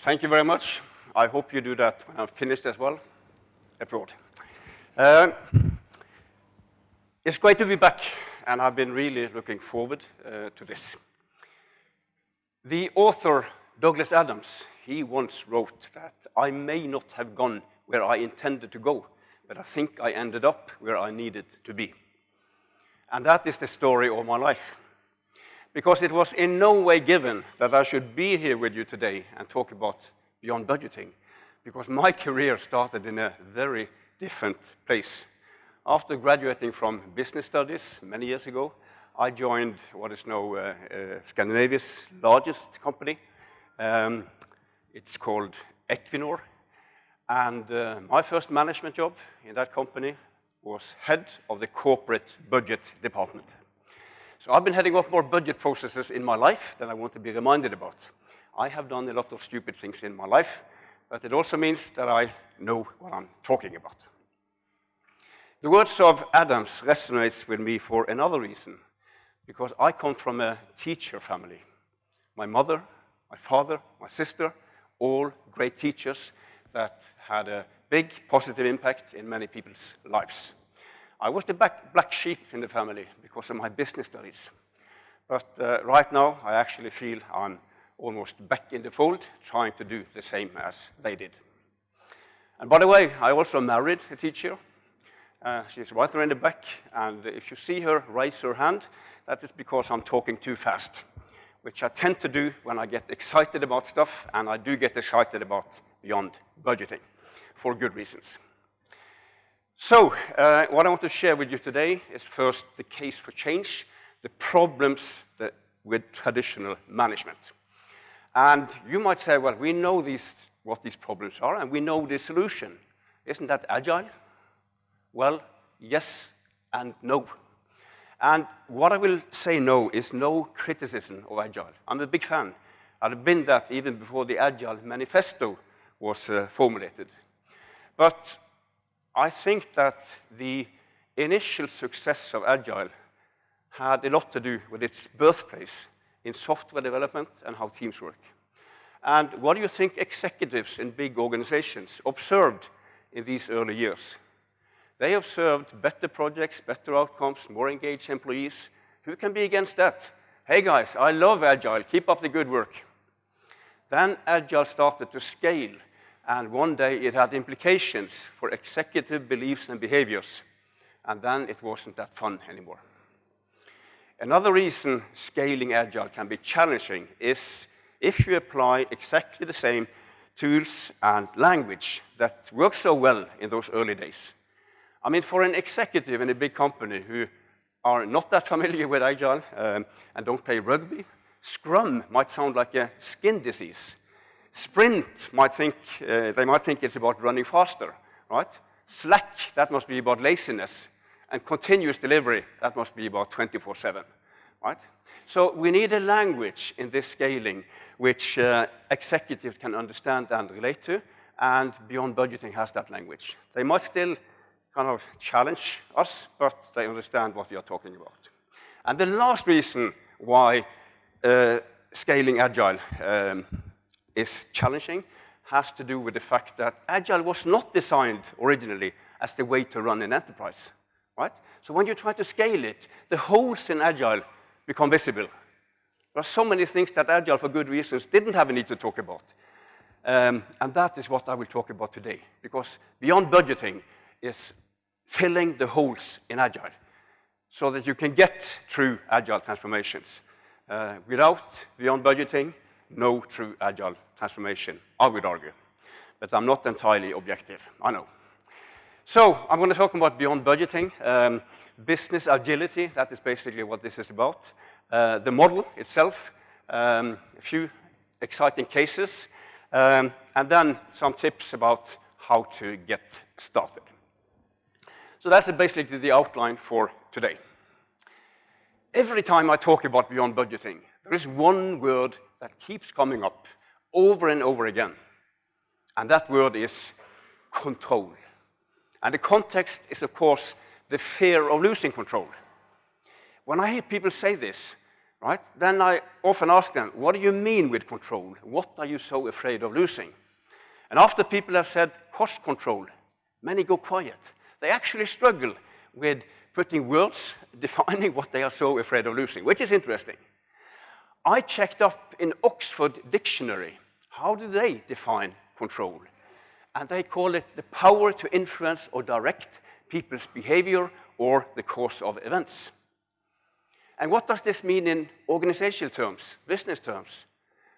Thank you very much. I hope you do that when I'm finished as well, abroad. Uh, it's great to be back, and I've been really looking forward uh, to this. The author, Douglas Adams, he once wrote that I may not have gone where I intended to go, but I think I ended up where I needed to be. And that is the story of my life. Because it was in no way given that I should be here with you today and talk about beyond budgeting, because my career started in a very different place. After graduating from business studies many years ago, I joined what is now uh, uh, Scandinavia's largest company. Um, it's called Equinor. And uh, my first management job in that company was head of the corporate budget department. So I've been heading up more budget processes in my life than I want to be reminded about. I have done a lot of stupid things in my life, but it also means that I know what I'm talking about. The words of Adams resonates with me for another reason, because I come from a teacher family. My mother, my father, my sister, all great teachers that had a big positive impact in many people's lives. I was the black sheep in the family because of my business studies. But uh, right now, I actually feel I'm almost back in the fold, trying to do the same as they did. And by the way, I also married a teacher. Uh, she's right there in the back, and if you see her raise her hand, that is because I'm talking too fast, which I tend to do when I get excited about stuff, and I do get excited about beyond budgeting, for good reasons. So, uh, what I want to share with you today is first the case for change, the problems that, with traditional management. And you might say, well, we know these, what these problems are, and we know the solution. Isn't that agile? Well, yes and no. And what I will say no is no criticism of Agile. I'm a big fan. I've been that even before the Agile Manifesto was uh, formulated. But I think that the initial success of Agile had a lot to do with its birthplace in software development and how teams work. And what do you think executives in big organizations observed in these early years? They observed better projects, better outcomes, more engaged employees. Who can be against that? Hey guys, I love Agile, keep up the good work. Then Agile started to scale, and one day it had implications for executive beliefs and behaviors, and then it wasn't that fun anymore. Another reason scaling Agile can be challenging is if you apply exactly the same tools and language that worked so well in those early days. I mean, for an executive in a big company who are not that familiar with Agile um, and don't play rugby, Scrum might sound like a skin disease. Sprint might think, uh, they might think it's about running faster, right? Slack, that must be about laziness and continuous delivery, that must be about 24-7, right? So we need a language in this scaling which uh, executives can understand and relate to, and Beyond Budgeting has that language. They might still kind of challenge us, but they understand what we are talking about. And the last reason why uh, scaling Agile um, is challenging has to do with the fact that Agile was not designed originally as the way to run an enterprise right? So when you try to scale it, the holes in Agile become visible. There are so many things that Agile, for good reasons, didn't have a need to talk about. Um, and that is what I will talk about today, because beyond budgeting is filling the holes in Agile so that you can get true Agile transformations. Uh, without beyond budgeting, no true Agile transformation, I would argue. But I'm not entirely objective, I know. So I'm going to talk about beyond budgeting, um, business agility, that is basically what this is about, uh, the model itself, um, a few exciting cases, um, and then some tips about how to get started. So that's basically the outline for today. Every time I talk about beyond budgeting, there is one word that keeps coming up over and over again, and that word is control. And the context is, of course, the fear of losing control. When I hear people say this, right? Then I often ask them, what do you mean with control? What are you so afraid of losing? And after people have said cost control, many go quiet. They actually struggle with putting words defining what they are so afraid of losing, which is interesting. I checked up in Oxford Dictionary, how do they define control? And they call it the power to influence or direct people's behavior or the course of events. And what does this mean in organizational terms, business terms?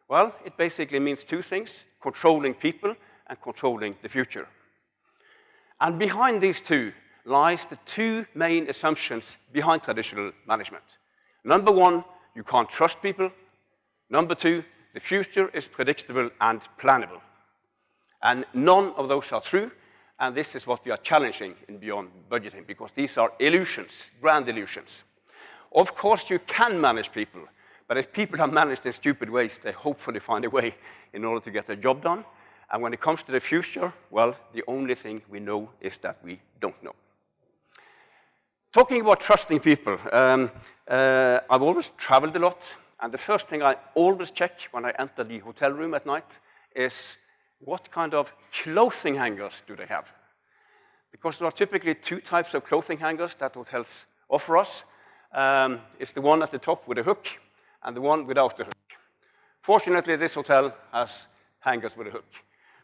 Well, it basically means two things, controlling people and controlling the future. And behind these two lies the two main assumptions behind traditional management. Number one, you can't trust people. Number two, the future is predictable and plannable. And none of those are true, and this is what we are challenging in Beyond Budgeting, because these are illusions, grand illusions. Of course, you can manage people, but if people are managed in stupid ways, they hopefully find a way in order to get their job done. And when it comes to the future, well, the only thing we know is that we don't know. Talking about trusting people, um, uh, I've always traveled a lot, and the first thing I always check when I enter the hotel room at night is what kind of clothing hangers do they have? Because there are typically two types of clothing hangers that hotels offer us. Um, it's the one at the top with a hook and the one without the hook. Fortunately, this hotel has hangers with a hook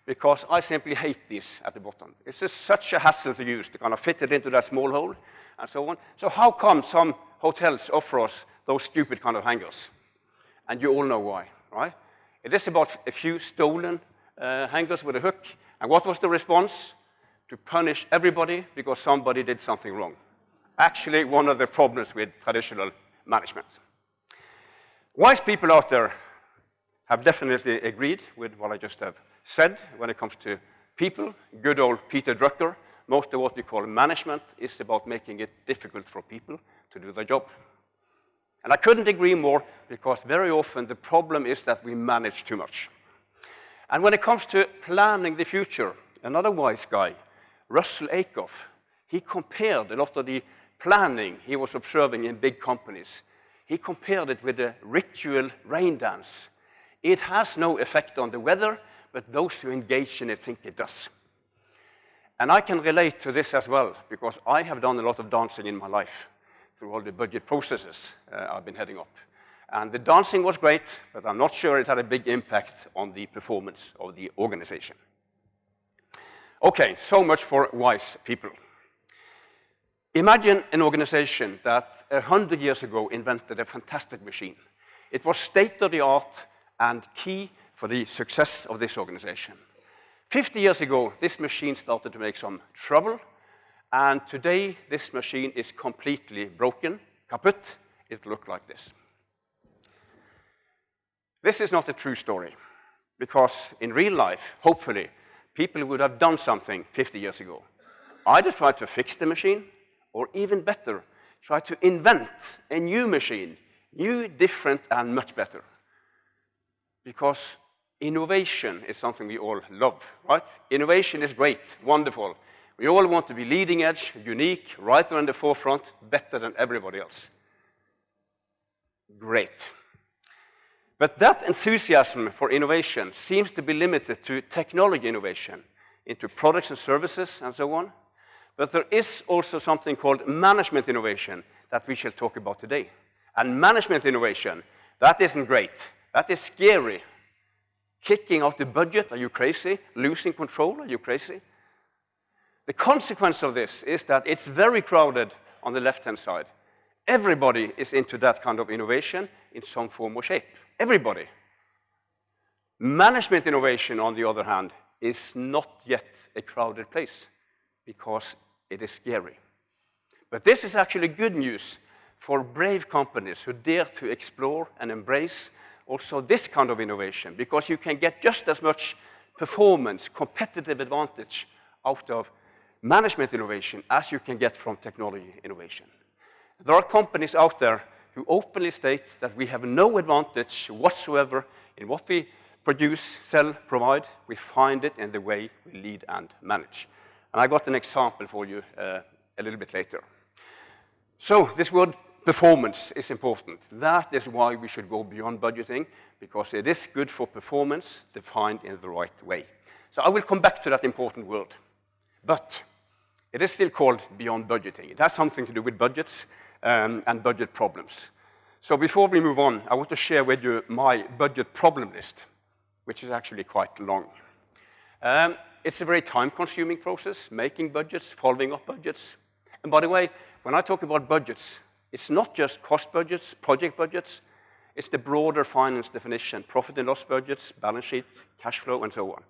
because I simply hate this at the bottom. It's just such a hassle to use to kind of fit it into that small hole and so on. So how come some hotels offer us those stupid kind of hangers? And you all know why, right? It is about a few stolen uh, hangers with a hook. And what was the response? To punish everybody because somebody did something wrong. Actually, one of the problems with traditional management. Wise people out there have definitely agreed with what I just have said when it comes to people. Good old Peter Drucker, most of what we call management is about making it difficult for people to do their job. And I couldn't agree more because very often the problem is that we manage too much. And when it comes to planning the future, another wise guy, Russell Ackoff, he compared a lot of the planning he was observing in big companies. He compared it with a ritual rain dance. It has no effect on the weather, but those who engage in it think it does. And I can relate to this as well, because I have done a lot of dancing in my life through all the budget processes uh, I've been heading up. And the dancing was great, but I'm not sure it had a big impact on the performance of the organization. Okay, so much for wise people. Imagine an organization that 100 years ago invented a fantastic machine. It was state-of-the-art and key for the success of this organization. 50 years ago, this machine started to make some trouble, and today this machine is completely broken, kaput. It looked like this. This is not a true story, because in real life, hopefully, people would have done something 50 years ago. Either try to fix the machine, or even better, try to invent a new machine, new, different, and much better. Because innovation is something we all love, right? Innovation is great, wonderful. We all want to be leading edge, unique, right there in the forefront, better than everybody else. Great. But that enthusiasm for innovation seems to be limited to technology innovation, into products and services and so on. But there is also something called management innovation that we shall talk about today. And management innovation, that isn't great. That is scary. Kicking out the budget, are you crazy? Losing control, are you crazy? The consequence of this is that it's very crowded on the left-hand side. Everybody is into that kind of innovation in some form or shape. Everybody. Management innovation, on the other hand, is not yet a crowded place because it is scary. But this is actually good news for brave companies who dare to explore and embrace also this kind of innovation because you can get just as much performance, competitive advantage out of management innovation as you can get from technology innovation. There are companies out there who openly state that we have no advantage whatsoever in what we produce, sell, provide. We find it in the way we lead and manage. And I got an example for you uh, a little bit later. So this word performance is important. That is why we should go beyond budgeting, because it is good for performance defined in the right way. So I will come back to that important word. But it is still called beyond budgeting. It has something to do with budgets um, and budget problems. So before we move on, I want to share with you my budget problem list, which is actually quite long. Um, it's a very time-consuming process, making budgets, following up budgets. And by the way, when I talk about budgets, it's not just cost budgets, project budgets, it's the broader finance definition, profit and loss budgets, balance sheets, cash flow, and so on.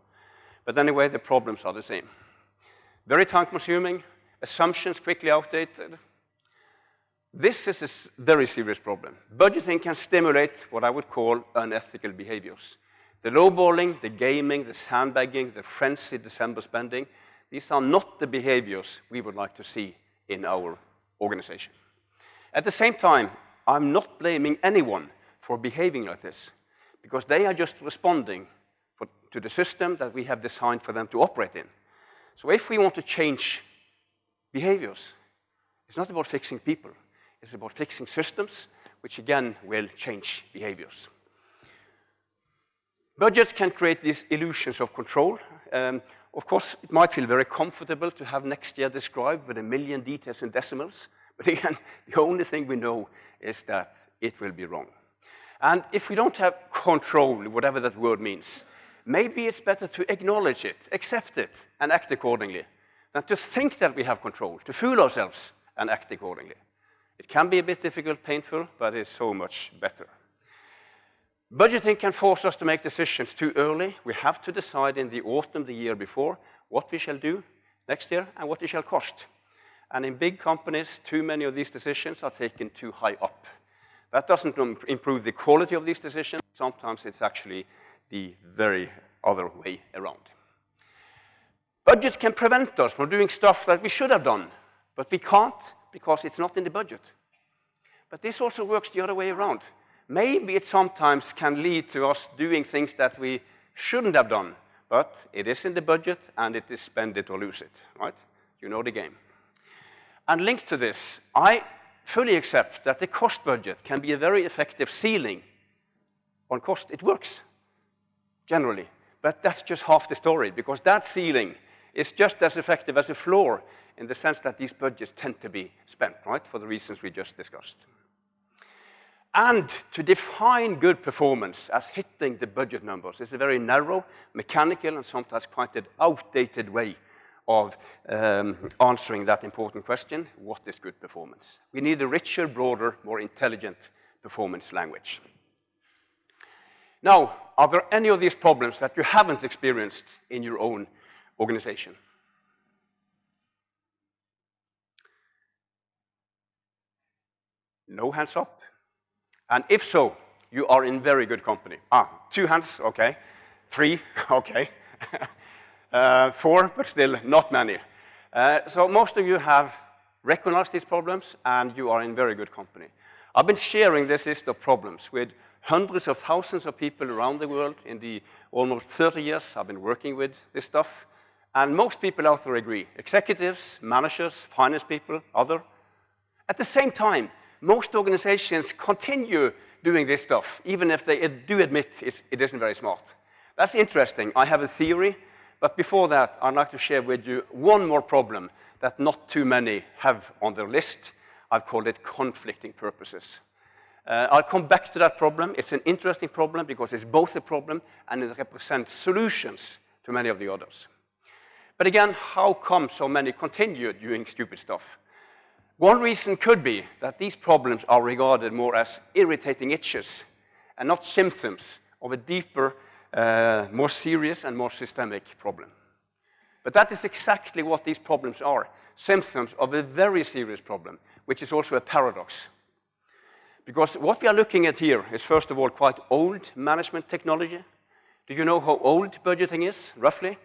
But anyway, the problems are the same. Very time-consuming, assumptions quickly outdated. This is a very serious problem. Budgeting can stimulate what I would call unethical behaviors. The lowballing, the gaming, the sandbagging, the frenzied December spending, these are not the behaviors we would like to see in our organization. At the same time, I'm not blaming anyone for behaving like this, because they are just responding for, to the system that we have designed for them to operate in. So if we want to change behaviors, it's not about fixing people. It's about fixing systems, which again will change behaviors. Budgets can create these illusions of control. Um, of course, it might feel very comfortable to have next year described with a million details and decimals. But again, the only thing we know is that it will be wrong. And if we don't have control, whatever that word means, maybe it's better to acknowledge it, accept it, and act accordingly, than to think that we have control, to fool ourselves and act accordingly. It can be a bit difficult, painful, but it's so much better. Budgeting can force us to make decisions too early. We have to decide in the autumn, the year before, what we shall do next year and what it shall cost. And in big companies, too many of these decisions are taken too high up. That doesn't improve the quality of these decisions. Sometimes it's actually the very other way around. Budgets can prevent us from doing stuff that we should have done, but we can't because it's not in the budget. But this also works the other way around. Maybe it sometimes can lead to us doing things that we shouldn't have done, but it is in the budget and it is spend it or lose it, right? You know the game. And linked to this, I fully accept that the cost budget can be a very effective ceiling on cost. It works, generally. But that's just half the story, because that ceiling is just as effective as a floor in the sense that these budgets tend to be spent, right, for the reasons we just discussed. And to define good performance as hitting the budget numbers is a very narrow, mechanical, and sometimes quite an outdated way of um, answering that important question, what is good performance? We need a richer, broader, more intelligent performance language. Now, are there any of these problems that you haven't experienced in your own organization? No hands up. And if so, you are in very good company. Ah, two hands, okay. Three, okay. Uh, four, but still not many. Uh, so most of you have recognized these problems, and you are in very good company. I've been sharing this list of problems with hundreds of thousands of people around the world in the almost 30 years I've been working with this stuff. And most people out there agree, executives, managers, finance people, other. At the same time, most organizations continue doing this stuff, even if they do admit it isn't very smart. That's interesting. I have a theory but before that, I'd like to share with you one more problem that not too many have on their list. I've called it conflicting purposes. Uh, I'll come back to that problem. It's an interesting problem because it's both a problem and it represents solutions to many of the others. But again, how come so many continue doing stupid stuff? One reason could be that these problems are regarded more as irritating itches and not symptoms of a deeper uh, more serious and more systemic problem. But that is exactly what these problems are, symptoms of a very serious problem, which is also a paradox. Because what we are looking at here is, first of all, quite old management technology. Do you know how old budgeting is, roughly?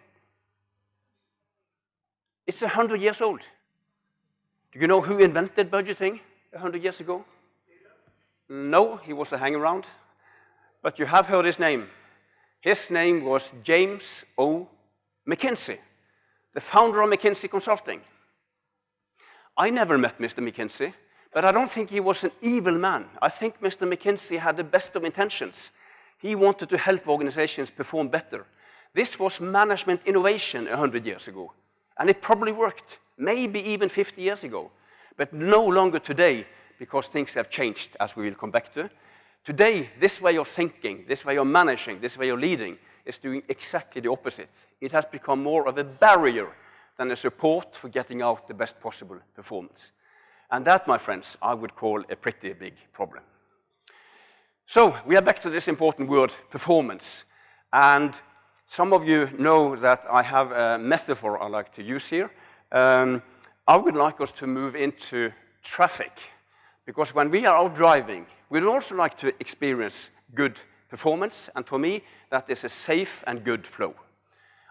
It's 100 years old. Do you know who invented budgeting 100 years ago? No, he was a hang-around. But you have heard his name. His name was James O. McKinsey, the founder of McKinsey Consulting. I never met Mr. McKinsey, But I don't think he was an evil man. I think Mr. McKinsey had the best of intentions. He wanted to help organizations perform better. This was management innovation 100 years ago. And it probably worked, maybe even 50 years ago. But no longer today, because things have changed, as we will come back to. Today, this way of thinking, this way of managing, this way of leading is doing exactly the opposite. It has become more of a barrier than a support for getting out the best possible performance. And that, my friends, I would call a pretty big problem. So we are back to this important word, performance. And some of you know that I have a metaphor I like to use here. Um, I would like us to move into traffic. Because when we are out driving, we'd also like to experience good performance. And for me, that is a safe and good flow.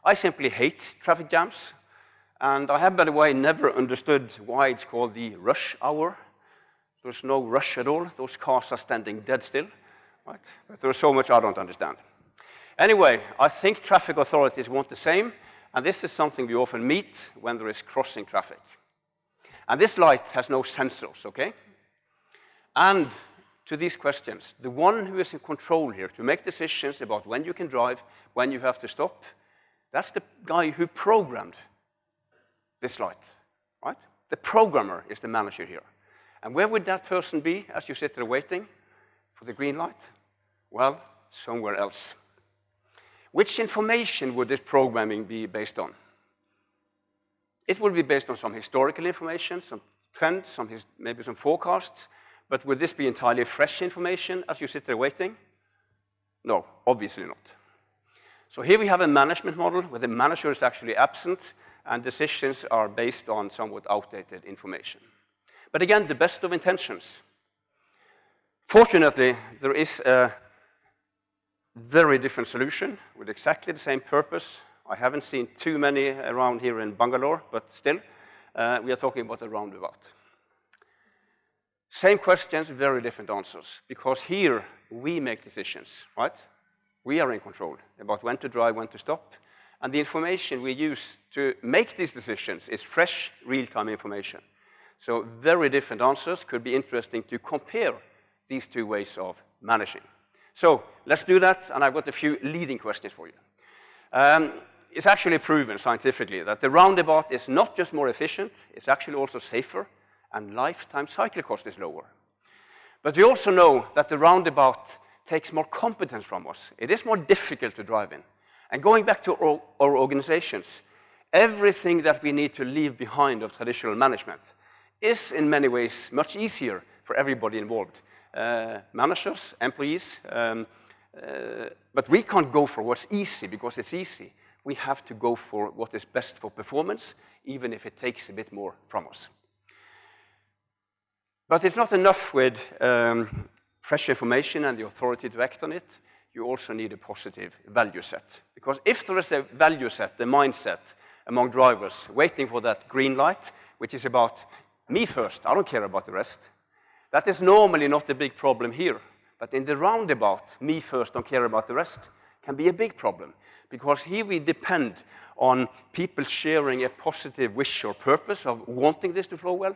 I simply hate traffic jams. And I have, by the way, never understood why it's called the rush hour. There's no rush at all. Those cars are standing dead still. Right? But there's so much I don't understand. Anyway, I think traffic authorities want the same, and this is something we often meet when there is crossing traffic. And this light has no sensors, okay? And to these questions, the one who is in control here to make decisions about when you can drive, when you have to stop, that's the guy who programmed this light, right? The programmer is the manager here. And where would that person be as you sit there waiting for the green light? Well, somewhere else. Which information would this programming be based on? It would be based on some historical information, some trends, some maybe some forecasts, but would this be entirely fresh information as you sit there waiting? No, obviously not. So here we have a management model where the manager is actually absent and decisions are based on somewhat outdated information. But again, the best of intentions. Fortunately, there is a very different solution with exactly the same purpose. I haven't seen too many around here in Bangalore, but still, uh, we are talking about a roundabout. Same questions, very different answers, because here we make decisions, right? We are in control about when to drive, when to stop, and the information we use to make these decisions is fresh, real-time information. So very different answers could be interesting to compare these two ways of managing. So let's do that, and I've got a few leading questions for you. Um, it's actually proven scientifically that the roundabout is not just more efficient, it's actually also safer, and lifetime cycle cost is lower. But we also know that the roundabout takes more competence from us. It is more difficult to drive in. And going back to our, our organizations, everything that we need to leave behind of traditional management is in many ways much easier for everybody involved. Uh, managers, employees, um, uh, but we can't go for what's easy because it's easy. We have to go for what is best for performance, even if it takes a bit more from us. But it's not enough with um, fresh information and the authority to act on it you also need a positive value set. Because if there is a value set, the mindset among drivers waiting for that green light, which is about me first, I don't care about the rest, that is normally not a big problem here. But in the roundabout, me first, don't care about the rest, can be a big problem. Because here we depend on people sharing a positive wish or purpose of wanting this to flow well.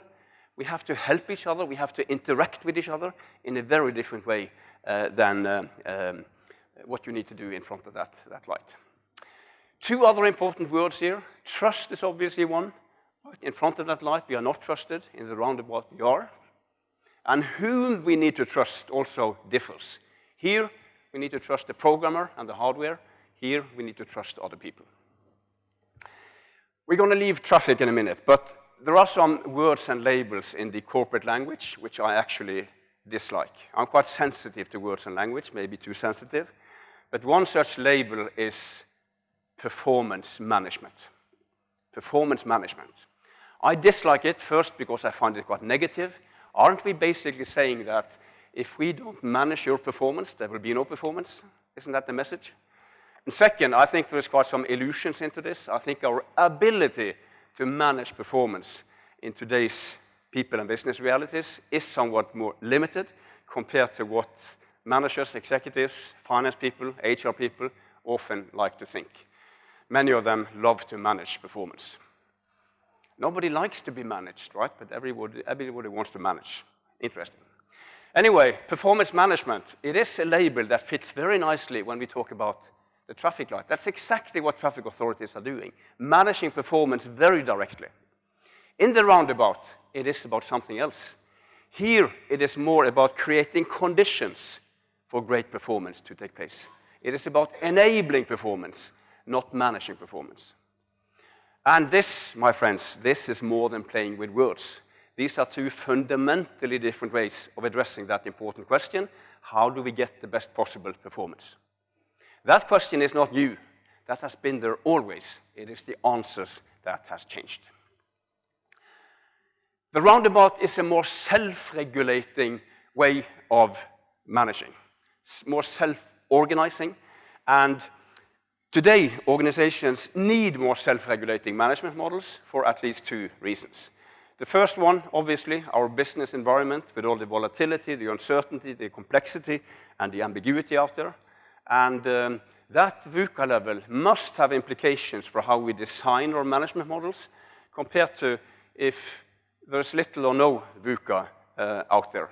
We have to help each other, we have to interact with each other in a very different way uh, than uh, um, what you need to do in front of that, that light. Two other important words here. Trust is obviously one. In front of that light, we are not trusted. In the roundabout, we are. And whom we need to trust also differs. Here, we need to trust the programmer and the hardware. Here, we need to trust other people. We're going to leave traffic in a minute, but there are some words and labels in the corporate language which I actually dislike. I'm quite sensitive to words and language, maybe too sensitive. But one such label is performance management. Performance management. I dislike it first because I find it quite negative. Aren't we basically saying that if we don't manage your performance, there will be no performance? Isn't that the message? And second, I think there's quite some illusions into this. I think our ability to manage performance in today's people and business realities is somewhat more limited compared to what managers, executives, finance people, HR people often like to think. Many of them love to manage performance. Nobody likes to be managed, right? But everybody, everybody wants to manage. Interesting. Anyway, performance management, it is a label that fits very nicely when we talk about the traffic light. That's exactly what traffic authorities are doing, managing performance very directly. In the roundabout, it is about something else. Here, it is more about creating conditions for great performance to take place. It is about enabling performance, not managing performance. And this, my friends, this is more than playing with words. These are two fundamentally different ways of addressing that important question. How do we get the best possible performance? That question is not new. That has been there always. It is the answers that has changed. The roundabout is a more self-regulating way of managing, more self-organizing, and today organizations need more self-regulating management models for at least two reasons. The first one, obviously, our business environment with all the volatility, the uncertainty, the complexity, and the ambiguity out there. And um, that VUCA level must have implications for how we design our management models compared to if there's little or no VUCA uh, out there.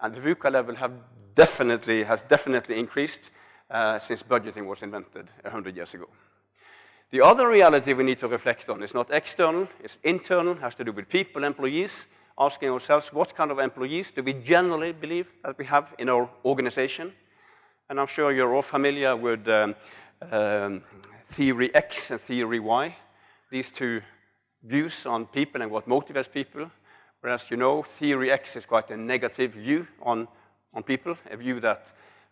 And the VUCA level have definitely, has definitely increased uh, since budgeting was invented 100 years ago. The other reality we need to reflect on is not external, it's internal, has to do with people, employees, asking ourselves what kind of employees do we generally believe that we have in our organization. And I'm sure you're all familiar with um, um, theory X and theory Y, these two views on people and what motivates people. Whereas, you know, theory X is quite a negative view on, on people, a view that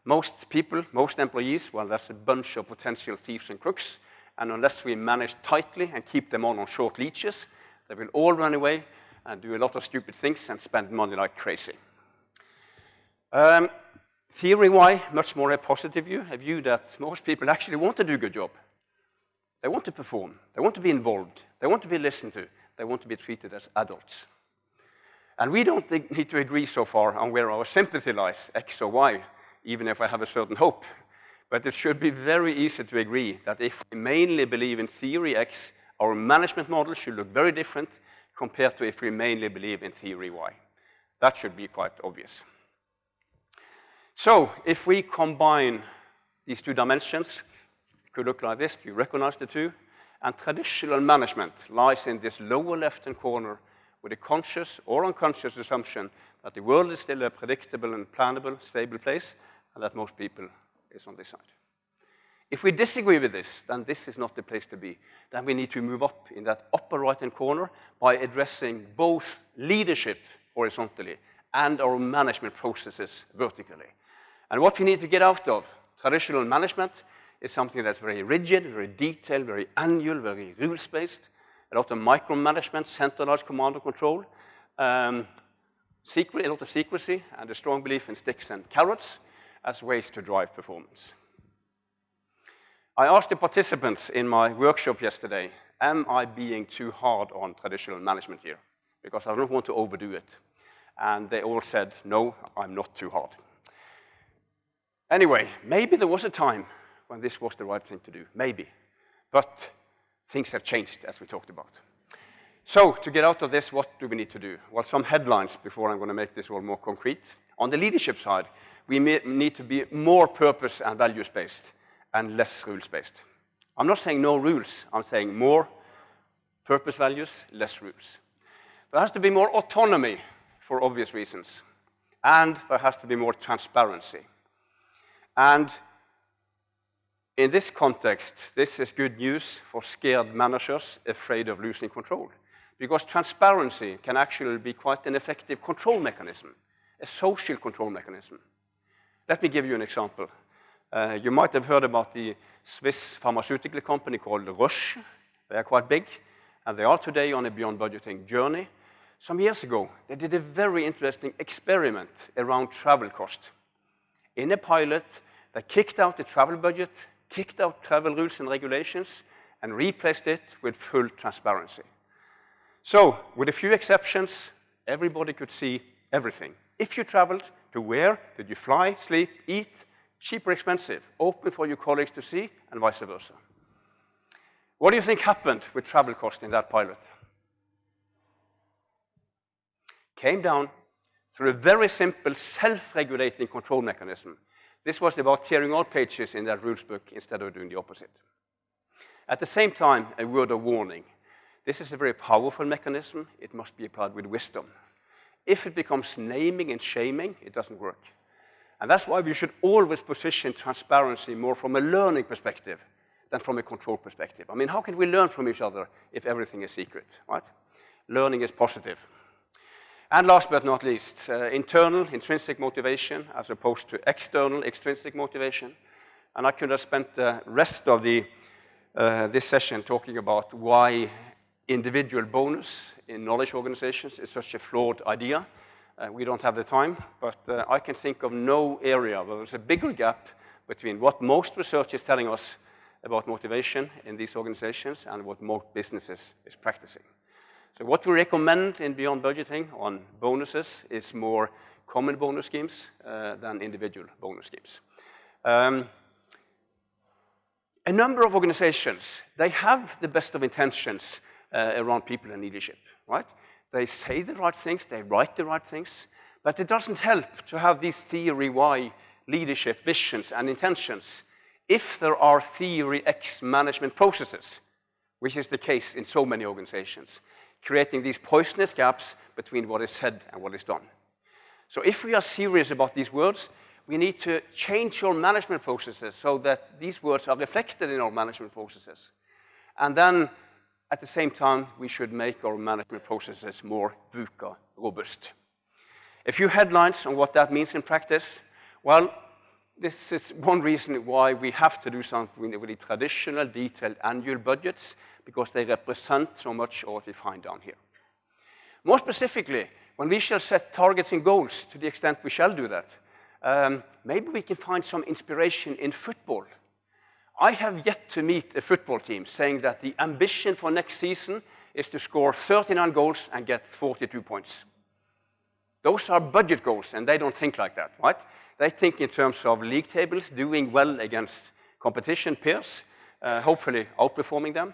most people, most employees, well, that's a bunch of potential thieves and crooks. And unless we manage tightly and keep them on on short leashes, they will all run away and do a lot of stupid things and spend money like crazy. Um, theory Y, much more a positive view, a view that most people actually want to do a good job. They want to perform. They want to be involved. They want to be listened to. They want to be treated as adults. And we don't need to agree so far on where our sympathy lies, X or Y, even if I have a certain hope. But it should be very easy to agree that if we mainly believe in theory X, our management model should look very different compared to if we mainly believe in theory Y. That should be quite obvious. So if we combine these two dimensions, it could look like this. You recognize the two? And traditional management lies in this lower left-hand corner with a conscious or unconscious assumption that the world is still a predictable and plannable, stable place, and that most people is on this side. If we disagree with this, then this is not the place to be. Then we need to move up in that upper right-hand corner by addressing both leadership horizontally and our management processes vertically. And what we need to get out of traditional management is something that's very rigid, very detailed, very annual, very rules-based, a lot of micromanagement, centralized command and control, um, secret, a lot of secrecy, and a strong belief in sticks and carrots as ways to drive performance. I asked the participants in my workshop yesterday, am I being too hard on traditional management here? Because I don't want to overdo it. And they all said, no, I'm not too hard. Anyway, maybe there was a time when this was the right thing to do, maybe. But things have changed, as we talked about. So, to get out of this, what do we need to do? Well, some headlines before I'm going to make this all more concrete. On the leadership side, we need to be more purpose and values-based and less rules-based. I'm not saying no rules. I'm saying more purpose values, less rules. There has to be more autonomy for obvious reasons. And there has to be more transparency. And in this context, this is good news for scared managers afraid of losing control. Because transparency can actually be quite an effective control mechanism, a social control mechanism. Let me give you an example. Uh, you might have heard about the Swiss pharmaceutical company called Roche. They are quite big, and they are today on a beyond budgeting journey. Some years ago, they did a very interesting experiment around travel cost. In a pilot, they kicked out the travel budget, kicked out travel rules and regulations, and replaced it with full transparency. So, with a few exceptions, everybody could see everything. If you traveled, to where? Did you fly, sleep, eat? Cheap or expensive? Open for your colleagues to see, and vice versa. What do you think happened with travel cost in that pilot? Came down through a very simple self-regulating control mechanism. This was about tearing all pages in that rules book instead of doing the opposite. At the same time, a word of warning. This is a very powerful mechanism. It must be applied with wisdom. If it becomes naming and shaming, it doesn't work. And that's why we should always position transparency more from a learning perspective than from a control perspective. I mean, how can we learn from each other if everything is secret, right? Learning is positive. And last but not least, uh, internal intrinsic motivation as opposed to external extrinsic motivation. And I could have spent the rest of the, uh, this session talking about why individual bonus in knowledge organizations is such a flawed idea. Uh, we don't have the time, but uh, I can think of no area where there's a bigger gap between what most research is telling us about motivation in these organizations and what most businesses is practicing. So what we recommend in Beyond Budgeting on bonuses is more common bonus schemes uh, than individual bonus schemes. Um, a number of organizations, they have the best of intentions uh, around people and leadership, right? They say the right things, they write the right things, but it doesn't help to have these theory Y leadership visions and intentions if there are theory X management processes, which is the case in so many organizations, creating these poisonous gaps between what is said and what is done. So if we are serious about these words, we need to change our management processes so that these words are reflected in our management processes. And then, at the same time, we should make our management processes more VUCA robust. A few headlines on what that means in practice. Well, this is one reason why we have to do something with the traditional detailed annual budgets, because they represent so much of what we find down here. More specifically, when we shall set targets and goals, to the extent we shall do that, um, maybe we can find some inspiration in football. I have yet to meet a football team saying that the ambition for next season is to score 39 goals and get 42 points. Those are budget goals, and they don't think like that, right? They think in terms of league tables, doing well against competition peers, uh, hopefully outperforming them.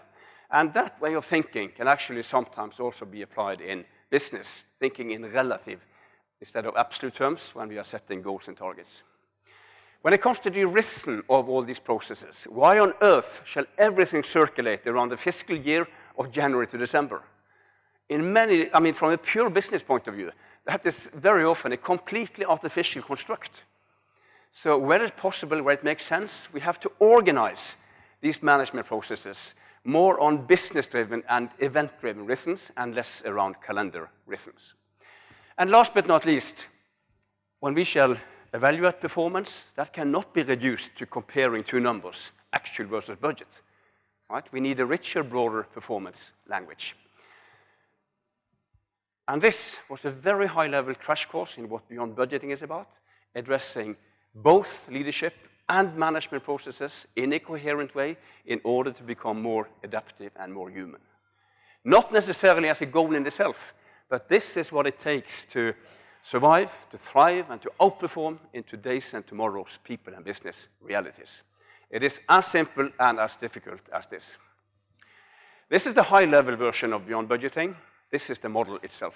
And that way of thinking can actually sometimes also be applied in business, thinking in relative instead of absolute terms when we are setting goals and targets. When it comes to the rhythm of all these processes, why on earth shall everything circulate around the fiscal year of January to December? In many, I mean, from a pure business point of view, that is very often a completely artificial construct. So where it's possible, where it makes sense, we have to organize these management processes more on business-driven and event-driven rhythms and less around calendar rhythms. And last but not least, when we shall evaluate performance, that cannot be reduced to comparing two numbers, actual versus budget. Right? We need a richer, broader performance language. And this was a very high-level crash course in what Beyond Budgeting is about, addressing both leadership and management processes in a coherent way in order to become more adaptive and more human. Not necessarily as a goal in itself, but this is what it takes to survive, to thrive, and to outperform in today's and tomorrow's people and business realities. It is as simple and as difficult as this. This is the high-level version of Beyond Budgeting. This is the model itself.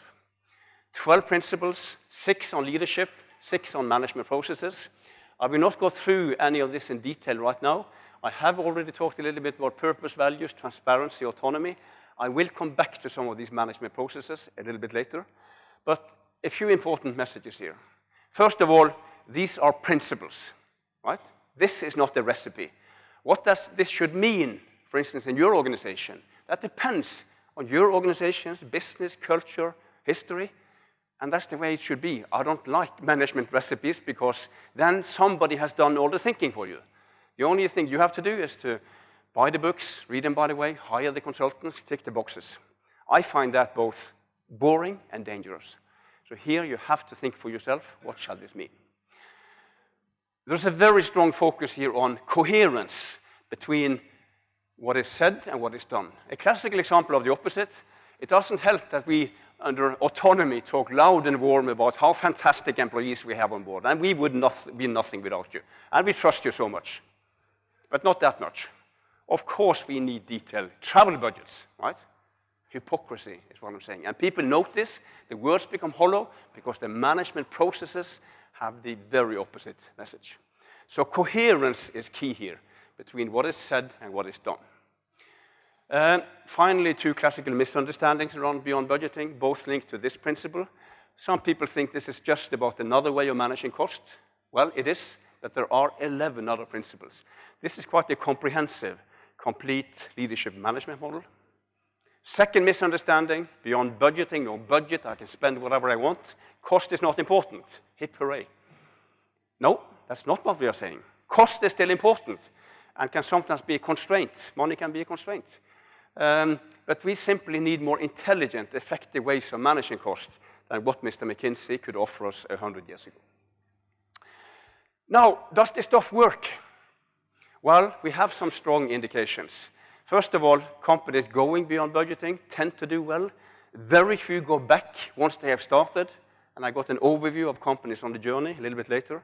12 principles, six on leadership, six on management processes, I will not go through any of this in detail right now. I have already talked a little bit about purpose, values, transparency, autonomy. I will come back to some of these management processes a little bit later. But a few important messages here. First of all, these are principles, right? This is not a recipe. What does this should mean, for instance, in your organization? That depends on your organization's business, culture, history, and that's the way it should be. I don't like management recipes because then somebody has done all the thinking for you. The only thing you have to do is to buy the books, read them by the way, hire the consultants, tick the boxes. I find that both boring and dangerous. So here you have to think for yourself, what shall this mean? There's a very strong focus here on coherence between what is said and what is done. A classical example of the opposite, it doesn't help that we under autonomy talk loud and warm about how fantastic employees we have on board, and we would not be nothing without you. And we trust you so much, but not that much. Of course, we need detailed travel budgets, right? hypocrisy is what I'm saying. And people notice the words become hollow because the management processes have the very opposite message. So coherence is key here between what is said and what is done. Uh, finally, two classical misunderstandings around beyond budgeting, both linked to this principle. Some people think this is just about another way of managing cost. Well, it is, but there are 11 other principles. This is quite a comprehensive, complete leadership management model. Second misunderstanding, beyond budgeting, no budget, I can spend whatever I want. Cost is not important. Hip hooray. No, that's not what we are saying. Cost is still important and can sometimes be a constraint. Money can be a constraint. Um, but we simply need more intelligent, effective ways of managing costs than what Mr. McKinsey could offer us 100 years ago. Now, does this stuff work? Well, we have some strong indications. First of all, companies going beyond budgeting tend to do well. Very few go back once they have started, and I got an overview of companies on the journey a little bit later.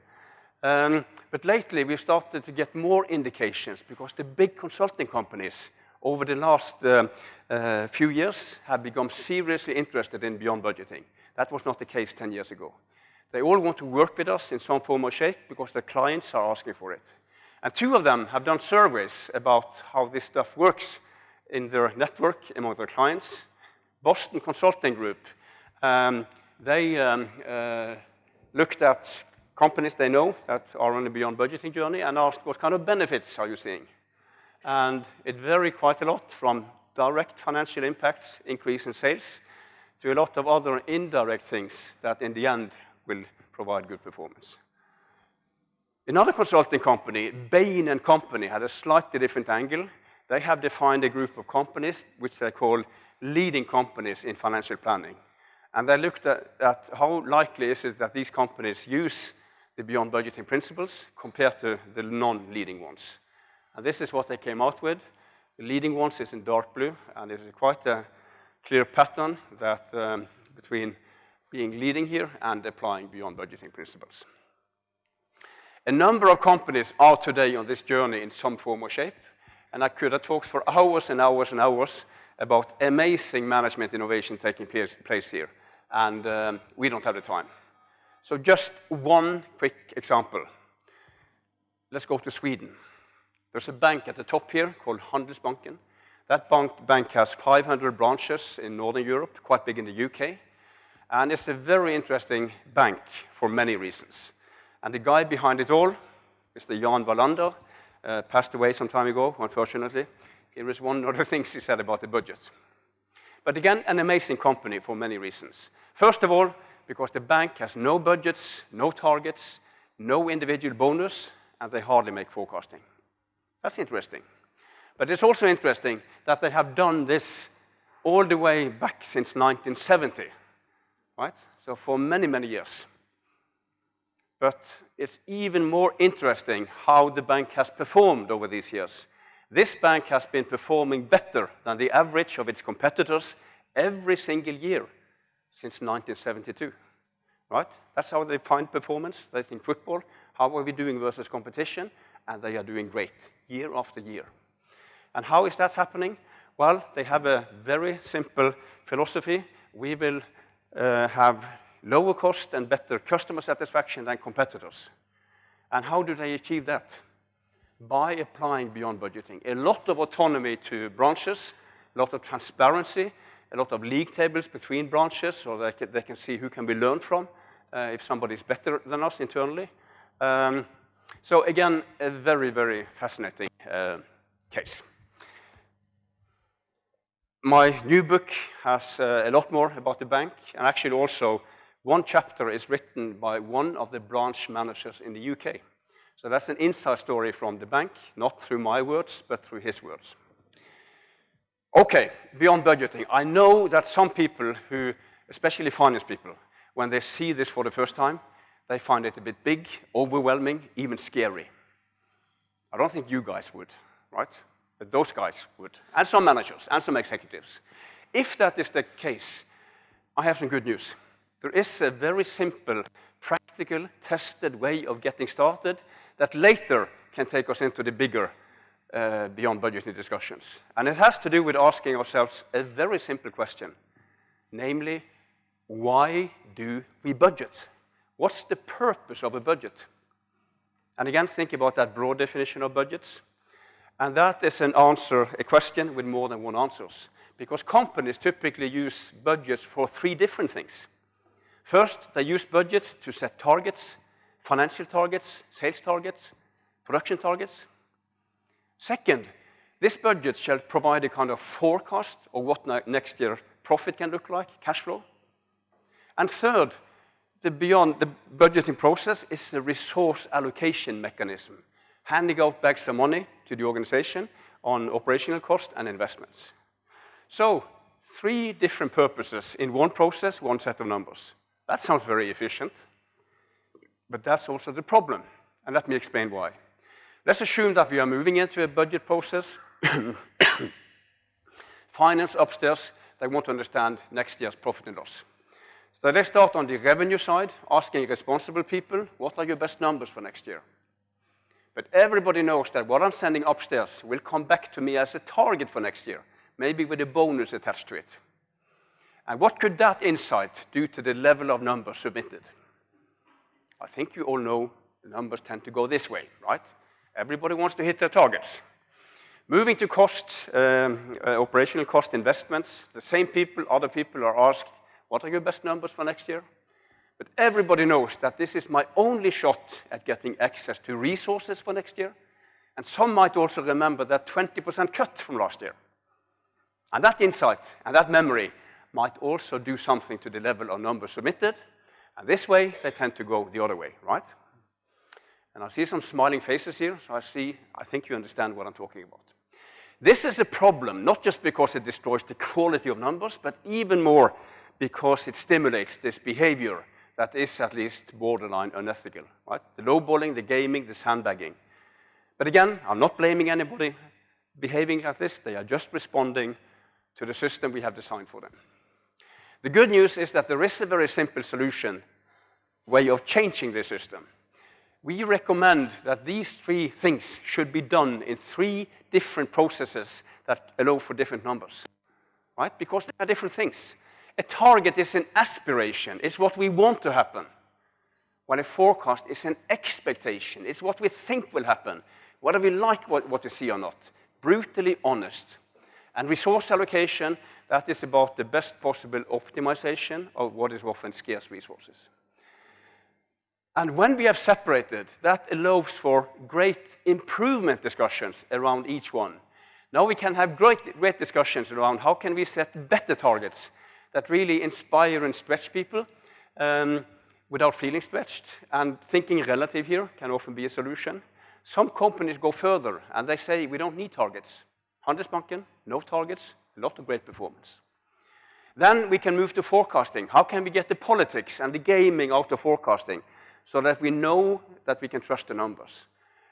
Um, but lately, we've started to get more indications because the big consulting companies over the last uh, uh, few years have become seriously interested in beyond budgeting. That was not the case 10 years ago. They all want to work with us in some form or shape because their clients are asking for it. And two of them have done surveys about how this stuff works in their network among their clients. Boston Consulting Group, um, they um, uh, looked at companies they know that are on a beyond budgeting journey and asked what kind of benefits are you seeing? And it varied quite a lot from direct financial impacts, increase in sales, to a lot of other indirect things that in the end will provide good performance. Another consulting company, Bain Company, had a slightly different angle. They have defined a group of companies which they call leading companies in financial planning. And they looked at, at how likely is it that these companies use the beyond budgeting principles compared to the non-leading ones. And this is what they came out with. The leading ones is in dark blue, and it is quite a clear pattern that um, between being leading here and applying beyond budgeting principles. A number of companies are today on this journey in some form or shape, and I could have talked for hours and hours and hours about amazing management innovation taking place, place here, and um, we don't have the time. So just one quick example. Let's go to Sweden. There's a bank at the top here called Handelsbanken. That bank, bank has 500 branches in Northern Europe, quite big in the UK. And it's a very interesting bank for many reasons. And the guy behind it all, Mr. Jan Wallander, uh, passed away some time ago, unfortunately. Here is one of the things he said about the budget. But again, an amazing company for many reasons. First of all, because the bank has no budgets, no targets, no individual bonus, and they hardly make forecasting. That's interesting. But it's also interesting that they have done this all the way back since 1970, right? So for many, many years. But it's even more interesting how the bank has performed over these years. This bank has been performing better than the average of its competitors every single year since 1972, right? That's how they find performance. They think football, how are we doing versus competition? And they are doing great year after year. And how is that happening? Well, they have a very simple philosophy. We will uh, have lower cost and better customer satisfaction than competitors. And how do they achieve that? By applying beyond budgeting. A lot of autonomy to branches, a lot of transparency, a lot of league tables between branches so they can, they can see who can be learned from uh, if somebody is better than us internally. Um, so again, a very, very fascinating uh, case. My new book has uh, a lot more about the bank, and actually also one chapter is written by one of the branch managers in the UK. So that's an inside story from the bank, not through my words, but through his words. Okay, beyond budgeting. I know that some people who, especially finance people, when they see this for the first time, they find it a bit big, overwhelming, even scary. I don't think you guys would, right? But those guys would, and some managers, and some executives. If that is the case, I have some good news. There is a very simple, practical, tested way of getting started that later can take us into the bigger uh, beyond budgeting discussions. And it has to do with asking ourselves a very simple question, namely, why do we budget? What's the purpose of a budget? And again, think about that broad definition of budgets. And that is an answer, a question with more than one answers. Because companies typically use budgets for three different things. First, they use budgets to set targets, financial targets, sales targets, production targets. Second, this budget shall provide a kind of forecast of what next year profit can look like, cash flow. And third, the beyond the budgeting process is the resource allocation mechanism, handing out back some money to the organization on operational cost and investments. So, three different purposes in one process, one set of numbers. That sounds very efficient, but that's also the problem, and let me explain why. Let's assume that we are moving into a budget process. Finance upstairs, they want to understand next year's profit and loss. So let's start on the revenue side, asking responsible people, what are your best numbers for next year? But everybody knows that what I'm sending upstairs will come back to me as a target for next year, maybe with a bonus attached to it. And what could that insight do to the level of numbers submitted? I think you all know the numbers tend to go this way, right? Everybody wants to hit their targets. Moving to costs, um, uh, operational cost investments, the same people, other people are asked, what are your best numbers for next year? But everybody knows that this is my only shot at getting access to resources for next year. And some might also remember that 20% cut from last year. And that insight and that memory might also do something to the level of numbers submitted. And this way, they tend to go the other way, right? And I see some smiling faces here, so I see, I think you understand what I'm talking about. This is a problem, not just because it destroys the quality of numbers, but even more because it stimulates this behavior that is at least borderline unethical, right? The lowballing, the gaming, the sandbagging. But again, I'm not blaming anybody behaving like this. They are just responding to the system we have designed for them. The good news is that there is a very simple solution way of changing the system. We recommend that these three things should be done in three different processes that allow for different numbers, right? Because they are different things. A target is an aspiration. It's what we want to happen. While a forecast is an expectation. It's what we think will happen, whether we like what, what we see or not. Brutally honest. And resource allocation, that is about the best possible optimization of what is often scarce resources. And when we have separated, that allows for great improvement discussions around each one. Now we can have great, great discussions around how can we set better targets that really inspire and stretch people um, without feeling stretched. And thinking relative here can often be a solution. Some companies go further and they say we don't need targets. Handelsbanken, no targets, a lot of great performance. Then we can move to forecasting. How can we get the politics and the gaming out of forecasting so that we know that we can trust the numbers?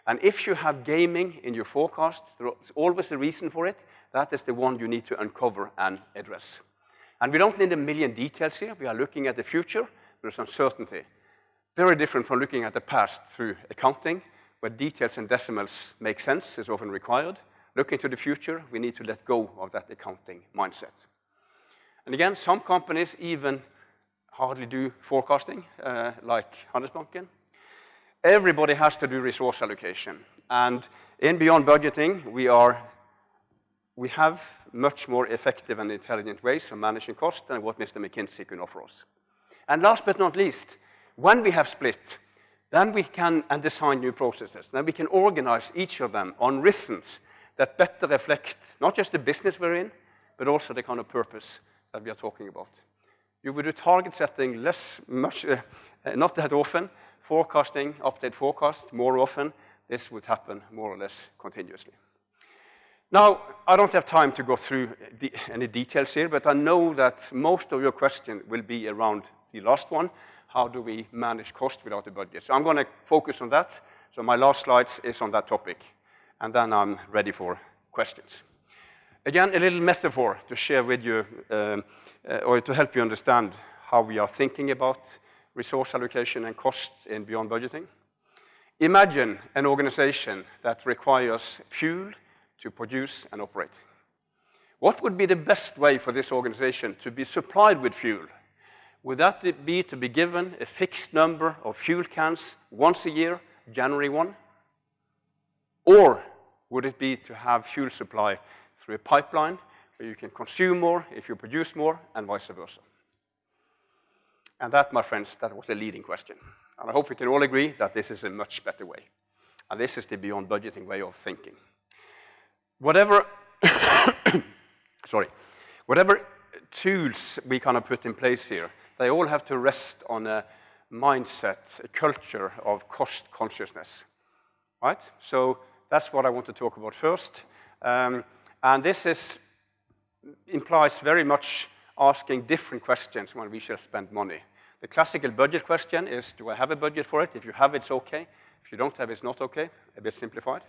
And if you have gaming in your forecast, there's always a reason for it. That is the one you need to uncover and address. And we don't need a million details here. We are looking at the future. There's uncertainty. Very different from looking at the past through accounting, where details and decimals make sense is often required. Looking to the future, we need to let go of that accounting mindset. And again, some companies even hardly do forecasting, uh, like Handelsbanken. Everybody has to do resource allocation. And in Beyond Budgeting, we are we have much more effective and intelligent ways of managing cost than what Mr. McKinsey can offer us. And last but not least, when we have split, then we can and design new processes. Then we can organize each of them on rhythms that better reflect not just the business we're in, but also the kind of purpose that we are talking about. You would do target setting less, much, uh, not that often, forecasting, update forecast more often. This would happen more or less continuously. Now, I don't have time to go through any details here, but I know that most of your question will be around the last one. How do we manage cost without a budget? So I'm going to focus on that. So my last slides is on that topic. And then I'm ready for questions. Again, a little metaphor to share with you, um, uh, or to help you understand how we are thinking about resource allocation and cost in Beyond Budgeting. Imagine an organization that requires fuel, to produce and operate. What would be the best way for this organization to be supplied with fuel? Would that be to be given a fixed number of fuel cans once a year, January 1? Or would it be to have fuel supply through a pipeline where you can consume more if you produce more and vice versa? And that, my friends, that was a leading question. And I hope we can all agree that this is a much better way. And this is the beyond budgeting way of thinking. Whatever, sorry, whatever tools we kind of put in place here, they all have to rest on a mindset, a culture of cost consciousness, right? So that's what I want to talk about first. Um, and this is, implies very much asking different questions when we shall spend money. The classical budget question is, do I have a budget for it? If you have, it's okay. If you don't have, it's not okay, a bit simplified.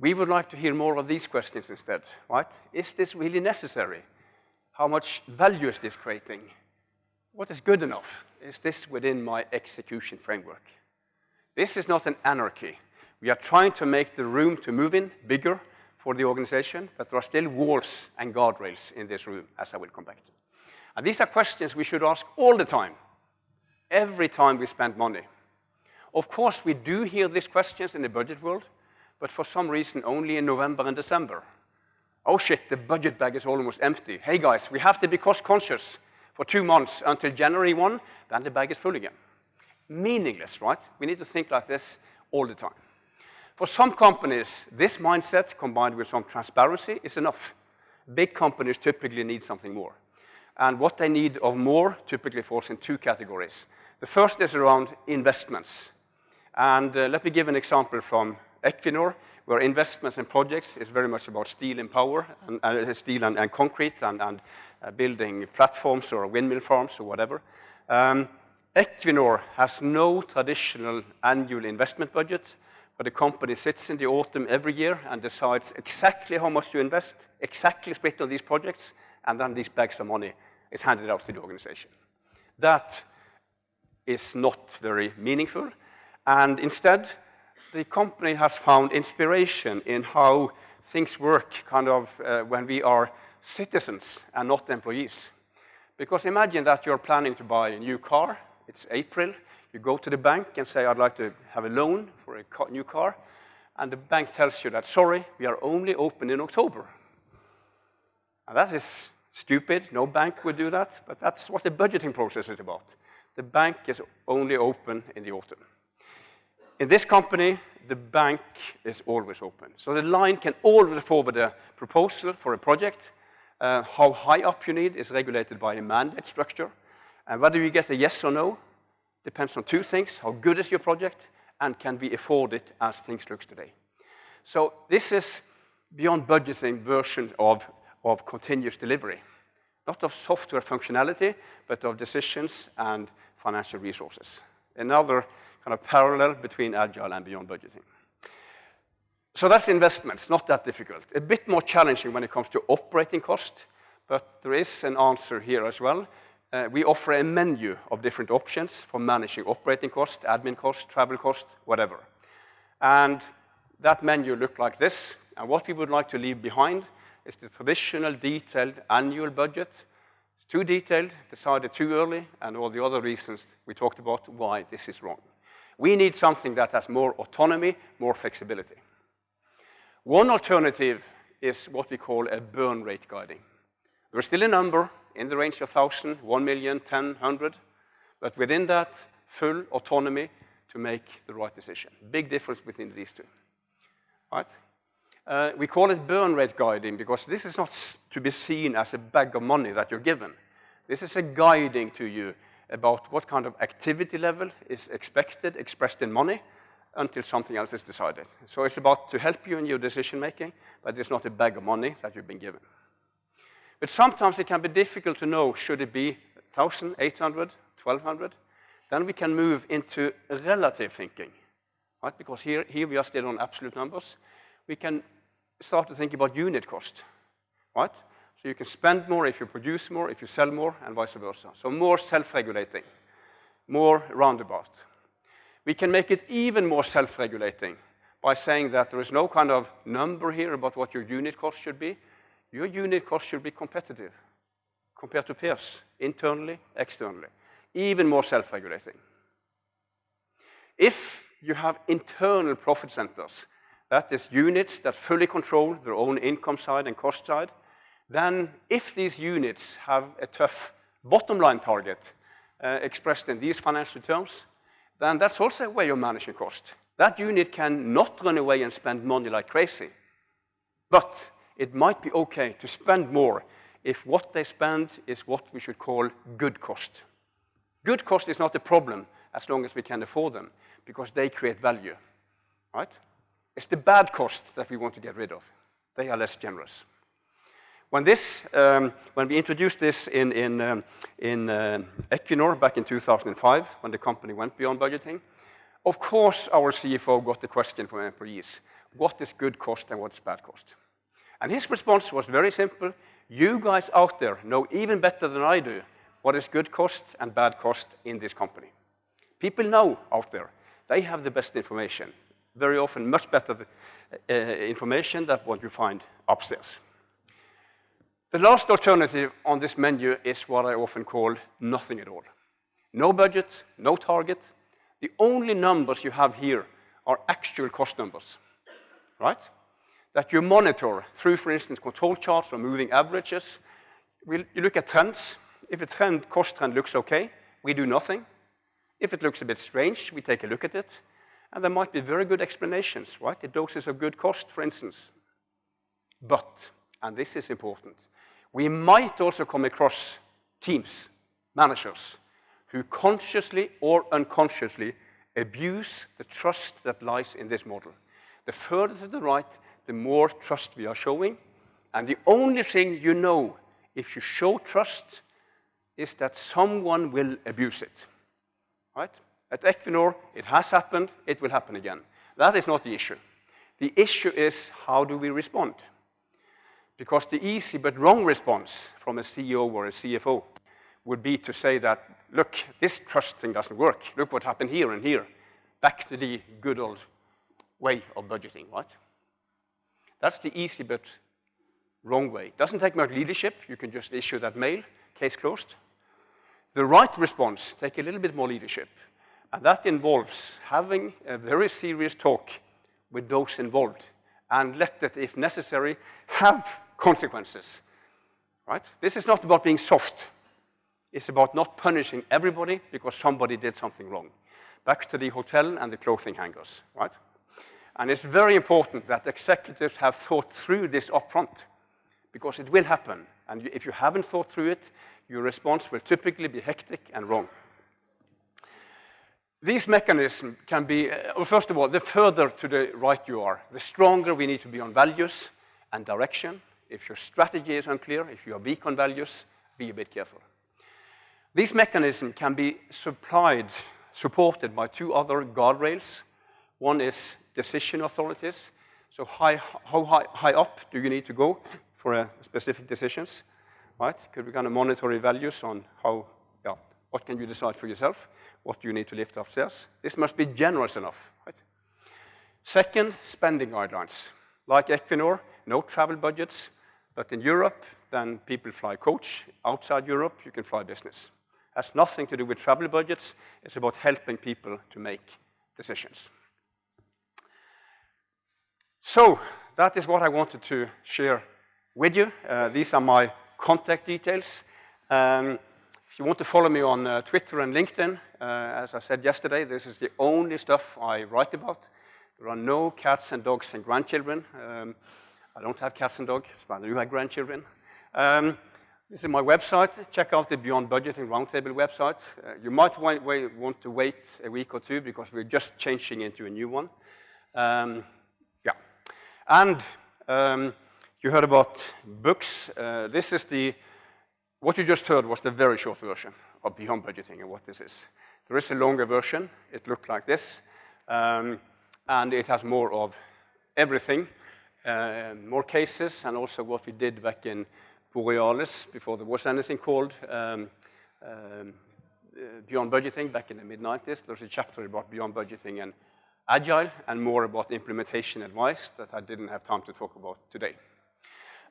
We would like to hear more of these questions instead, right? Is this really necessary? How much value is this creating? What is good enough? Is this within my execution framework? This is not an anarchy. We are trying to make the room to move in bigger for the organization, but there are still walls and guardrails in this room, as I will come back to. And these are questions we should ask all the time, every time we spend money. Of course, we do hear these questions in the budget world, but for some reason only in November and December. Oh shit, the budget bag is almost empty. Hey guys, we have to be cost conscious for two months until January 1, then the bag is full again. Meaningless, right? We need to think like this all the time. For some companies, this mindset combined with some transparency is enough. Big companies typically need something more. And what they need of more typically falls in two categories. The first is around investments. And uh, let me give an example from Equinor, where investments in projects is very much about steel and power, and, uh, steel and, and, concrete, and, and uh, building platforms or windmill farms or whatever. Um, Equinor has no traditional annual investment budget, but the company sits in the autumn every year and decides exactly how much to invest, exactly split on these projects, and then these bags of money is handed out to the organization. That is not very meaningful, and instead, the company has found inspiration in how things work kind of uh, when we are citizens and not employees. Because imagine that you're planning to buy a new car, it's April, you go to the bank and say, I'd like to have a loan for a new car, and the bank tells you that, sorry, we are only open in October. And that is stupid, no bank would do that, but that's what the budgeting process is about. The bank is only open in the autumn. In this company, the bank is always open. So the line can always forward a proposal for a project. Uh, how high up you need is regulated by a mandate structure. And whether you get a yes or no depends on two things. How good is your project? And can we afford it as things look today? So this is beyond budgeting version of, of continuous delivery. Not of software functionality, but of decisions and financial resources. Another kind of parallel between agile and beyond budgeting. So that's investments, not that difficult. A bit more challenging when it comes to operating cost, but there is an answer here as well uh, we offer a menu of different options for managing operating cost, admin cost, travel cost, whatever. And that menu looked like this. And what we would like to leave behind is the traditional detailed annual budget. It's too detailed, decided too early, and all the other reasons we talked about why this is wrong. We need something that has more autonomy, more flexibility. One alternative is what we call a burn rate guiding. There's still a number, in the range of 1,000, 1 million, 10, 100, but within that, full autonomy to make the right decision. Big difference between these two, right? Uh, we call it burn rate guiding because this is not to be seen as a bag of money that you're given. This is a guiding to you about what kind of activity level is expected, expressed in money, until something else is decided. So it's about to help you in your decision making, but it's not a bag of money that you've been given. But sometimes it can be difficult to know, should it be 1,000, 800, 1,200? Then we can move into relative thinking, right? Because here, here we are still on absolute numbers. We can start to think about unit cost, right? So you can spend more if you produce more, if you sell more, and vice versa. So more self-regulating, more roundabout. We can make it even more self-regulating by saying that there is no kind of number here about what your unit cost should be. Your unit cost should be competitive compared to peers, internally, externally, even more self-regulating. If you have internal profit centers, that is units that fully control their own income side and cost side, then if these units have a tough bottom line target uh, expressed in these financial terms, then that's also a way of managing cost. That unit can not run away and spend money like crazy, but it might be okay to spend more if what they spend is what we should call good cost. Good cost is not a problem as long as we can afford them, because they create value, right? It's the bad cost that we want to get rid of. They are less generous. When this, um, when we introduced this in, in, um, in uh, Equinor back in 2005, when the company went beyond budgeting, of course our CFO got the question from employees, what is good cost and what's bad cost? And his response was very simple. You guys out there know even better than I do what is good cost and bad cost in this company. People know out there. They have the best information. Very often much better uh, information than what you find upstairs. The last alternative on this menu is what I often call nothing at all. No budget, no target. The only numbers you have here are actual cost numbers, right? That you monitor through, for instance, control charts or moving averages. We, you look at trends. If a trend, cost trend looks okay, we do nothing. If it looks a bit strange, we take a look at it. And there might be very good explanations, right? The doses of good cost, for instance. But, and this is important, we might also come across teams, managers, who consciously or unconsciously abuse the trust that lies in this model. The further to the right, the more trust we are showing. And the only thing you know if you show trust is that someone will abuse it right? At Equinor, it has happened, it will happen again. That is not the issue. The issue is how do we respond? Because the easy but wrong response from a CEO or a CFO would be to say that, look, this trust thing doesn't work. Look what happened here and here. Back to the good old way of budgeting, right? That's the easy but wrong way. Doesn't take much leadership. You can just issue that mail, case closed. The right response take a little bit more leadership. And that involves having a very serious talk with those involved and let it, if necessary, have consequences, right? This is not about being soft. It's about not punishing everybody because somebody did something wrong. Back to the hotel and the clothing hangers, right? And it's very important that executives have thought through this upfront because it will happen. And if you haven't thought through it, your response will typically be hectic and wrong. These mechanisms can be, uh, well, first of all, the further to the right you are, the stronger we need to be on values and direction. If your strategy is unclear, if you are weak on values, be a bit careful. These mechanisms can be supplied, supported by two other guardrails. One is decision authorities. So high, how high, high up do you need to go for specific decisions? right? Could be kind of monetary values on how, yeah, what can you decide for yourself? What do you need to lift upstairs? This must be generous enough, right? Second, spending guidelines. Like Equinor, no travel budgets, but in Europe, then people fly coach. Outside Europe, you can fly business. Has nothing to do with travel budgets. It's about helping people to make decisions. So that is what I wanted to share with you. Uh, these are my contact details. Um, if you want to follow me on uh, Twitter and LinkedIn, uh, as I said yesterday, this is the only stuff I write about. There are no cats and dogs and grandchildren. Um, I don't have cats and dogs, but I do have grandchildren. Um, this is my website. Check out the Beyond Budgeting Roundtable website. Uh, you might want, want, to wait a week or two because we're just changing into a new one. Um, yeah. And um, you heard about books. Uh, this is the, what you just heard was the very short version of Beyond Budgeting and what this is. There is a longer version. It looked like this. Um, and it has more of everything, more cases, and also what we did back in Borealis before there was anything called um, um, uh, Beyond Budgeting back in the mid-90s. There's a chapter about Beyond Budgeting and Agile and more about implementation advice that I didn't have time to talk about today.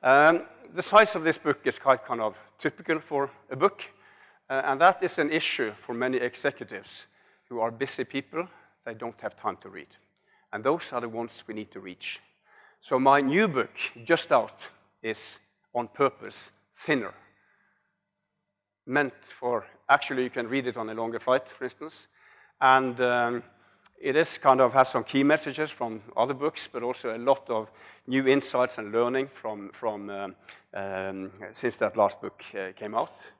Um, the size of this book is quite kind of typical for a book, uh, and that is an issue for many executives who are busy people. They don't have time to read. And those are the ones we need to reach. So my new book, just out, is on purpose thinner. Meant for, actually you can read it on a longer flight, for instance. And um, it is kind of has some key messages from other books, but also a lot of new insights and learning from, from um, um, since that last book uh, came out.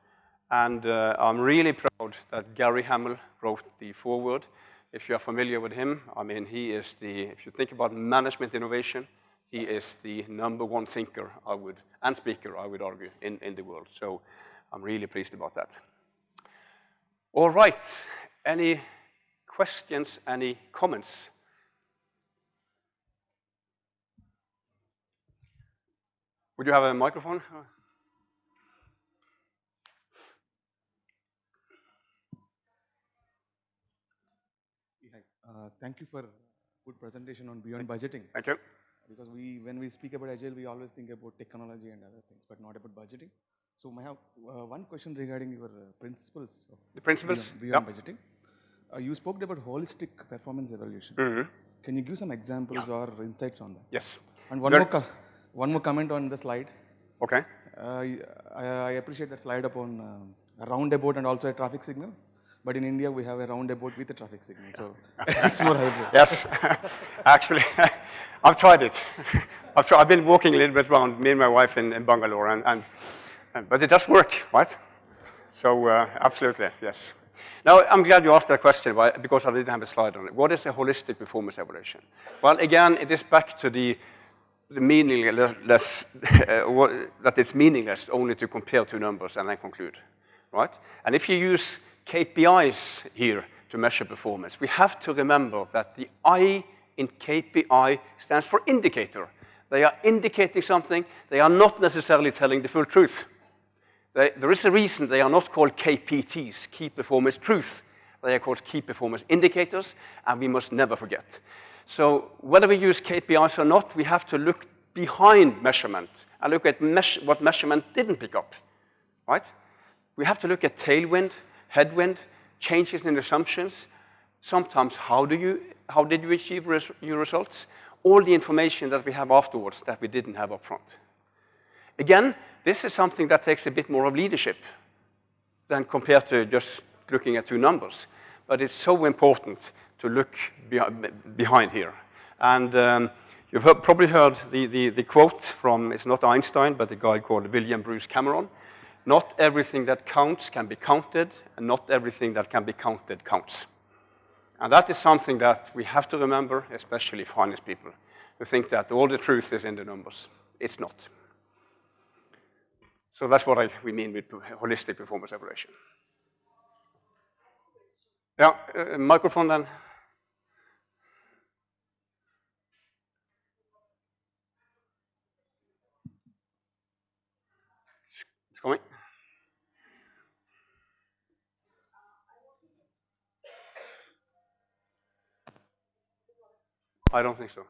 And uh, I'm really proud that Gary Hamel wrote the foreword. If you are familiar with him, I mean, he is the, if you think about management innovation, he is the number one thinker, I would, and speaker, I would argue, in, in the world. So I'm really pleased about that. All right, any questions, any comments? Would you have a microphone? Uh, thank you for good presentation on beyond budgeting. Thank you. Because we, when we speak about agile, we always think about technology and other things, but not about budgeting. So I have uh, one question regarding your uh, principles of the principles beyond, beyond budgeting. Uh, you spoke about holistic performance evaluation. Mm -hmm. Can you give some examples yeah. or insights on that? Yes. And one more, one more comment on the slide. Okay. Uh, I, I, appreciate that slide upon uh, a roundabout and also a traffic signal. But in India, we have a roundabout with a traffic signal, so it's more helpful. Yes, actually, I've tried it. I've, tried, I've, been walking a little bit around, me and my wife in, in Bangalore, and, and, and, but it does work, right? So uh, absolutely, yes. Now, I'm glad you asked that question because I didn't have a slide on it. What is a holistic performance evaluation? Well, again, it is back to the, the meaningless, uh, that it's meaningless only to compare two numbers and then conclude, right? And if you use KPIs here to measure performance. We have to remember that the I in KPI stands for indicator. They are indicating something. They are not necessarily telling the full truth. They, there is a reason they are not called KPTs, Key Performance Truth. They are called Key Performance Indicators, and we must never forget. So whether we use KPIs or not, we have to look behind measurement and look at what measurement didn't pick up, right? We have to look at tailwind, headwind, changes in assumptions, sometimes how, do you, how did you achieve res your results, all the information that we have afterwards that we didn't have up front. Again, this is something that takes a bit more of leadership than compared to just looking at two numbers. But it's so important to look behind here. And um, you've heard, probably heard the, the, the, quote from, it's not Einstein, but a guy called William Bruce Cameron, not everything that counts can be counted, and not everything that can be counted counts. And that is something that we have to remember, especially finance people, who think that all the truth is in the numbers. It's not. So that's what I, we mean with holistic performance evaluation. Yeah, uh, microphone then. It's coming. I don't think so.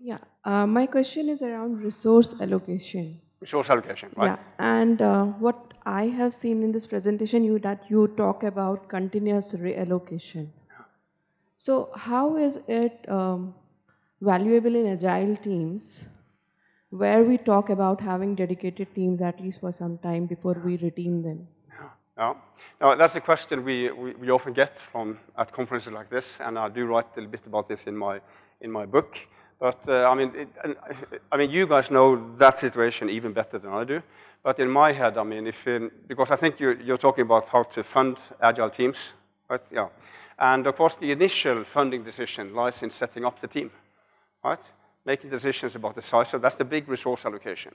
Yeah, uh, my question is around resource allocation. Resource allocation, right? Yeah, and uh, what I have seen in this presentation, you that you talk about continuous reallocation. So how is it um, valuable in agile teams where we talk about having dedicated teams at least for some time before we retain them? Yeah. No, that's a question we, we, we, often get from at conferences like this, and I do write a little bit about this in my, in my book. But uh, I mean, it, I mean, you guys know that situation even better than I do. But in my head, I mean, if in, because I think you're, you're talking about how to fund agile teams, right? Yeah. And of course, the initial funding decision lies in setting up the team, right? Making decisions about the size. So that's the big resource allocation.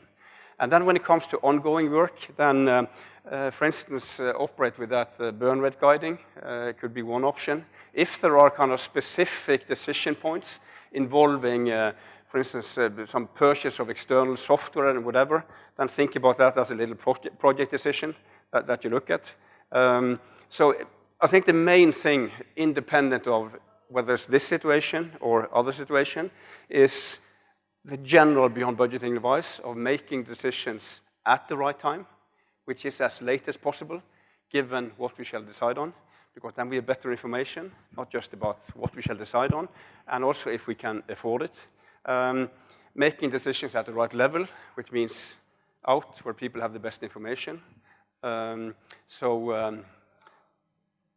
And then when it comes to ongoing work, then, um, uh, for instance, uh, operate with that uh, burn rate guiding uh, could be one option. If there are kind of specific decision points involving, uh, for instance, uh, some purchase of external software and whatever, then think about that as a little project, project decision that, that you look at. Um, so I think the main thing, independent of whether it's this situation or other situation, is the general beyond budgeting advice of making decisions at the right time, which is as late as possible, given what we shall decide on, because then we have better information, not just about what we shall decide on, and also if we can afford it. Um, making decisions at the right level, which means out where people have the best information. Um, so um,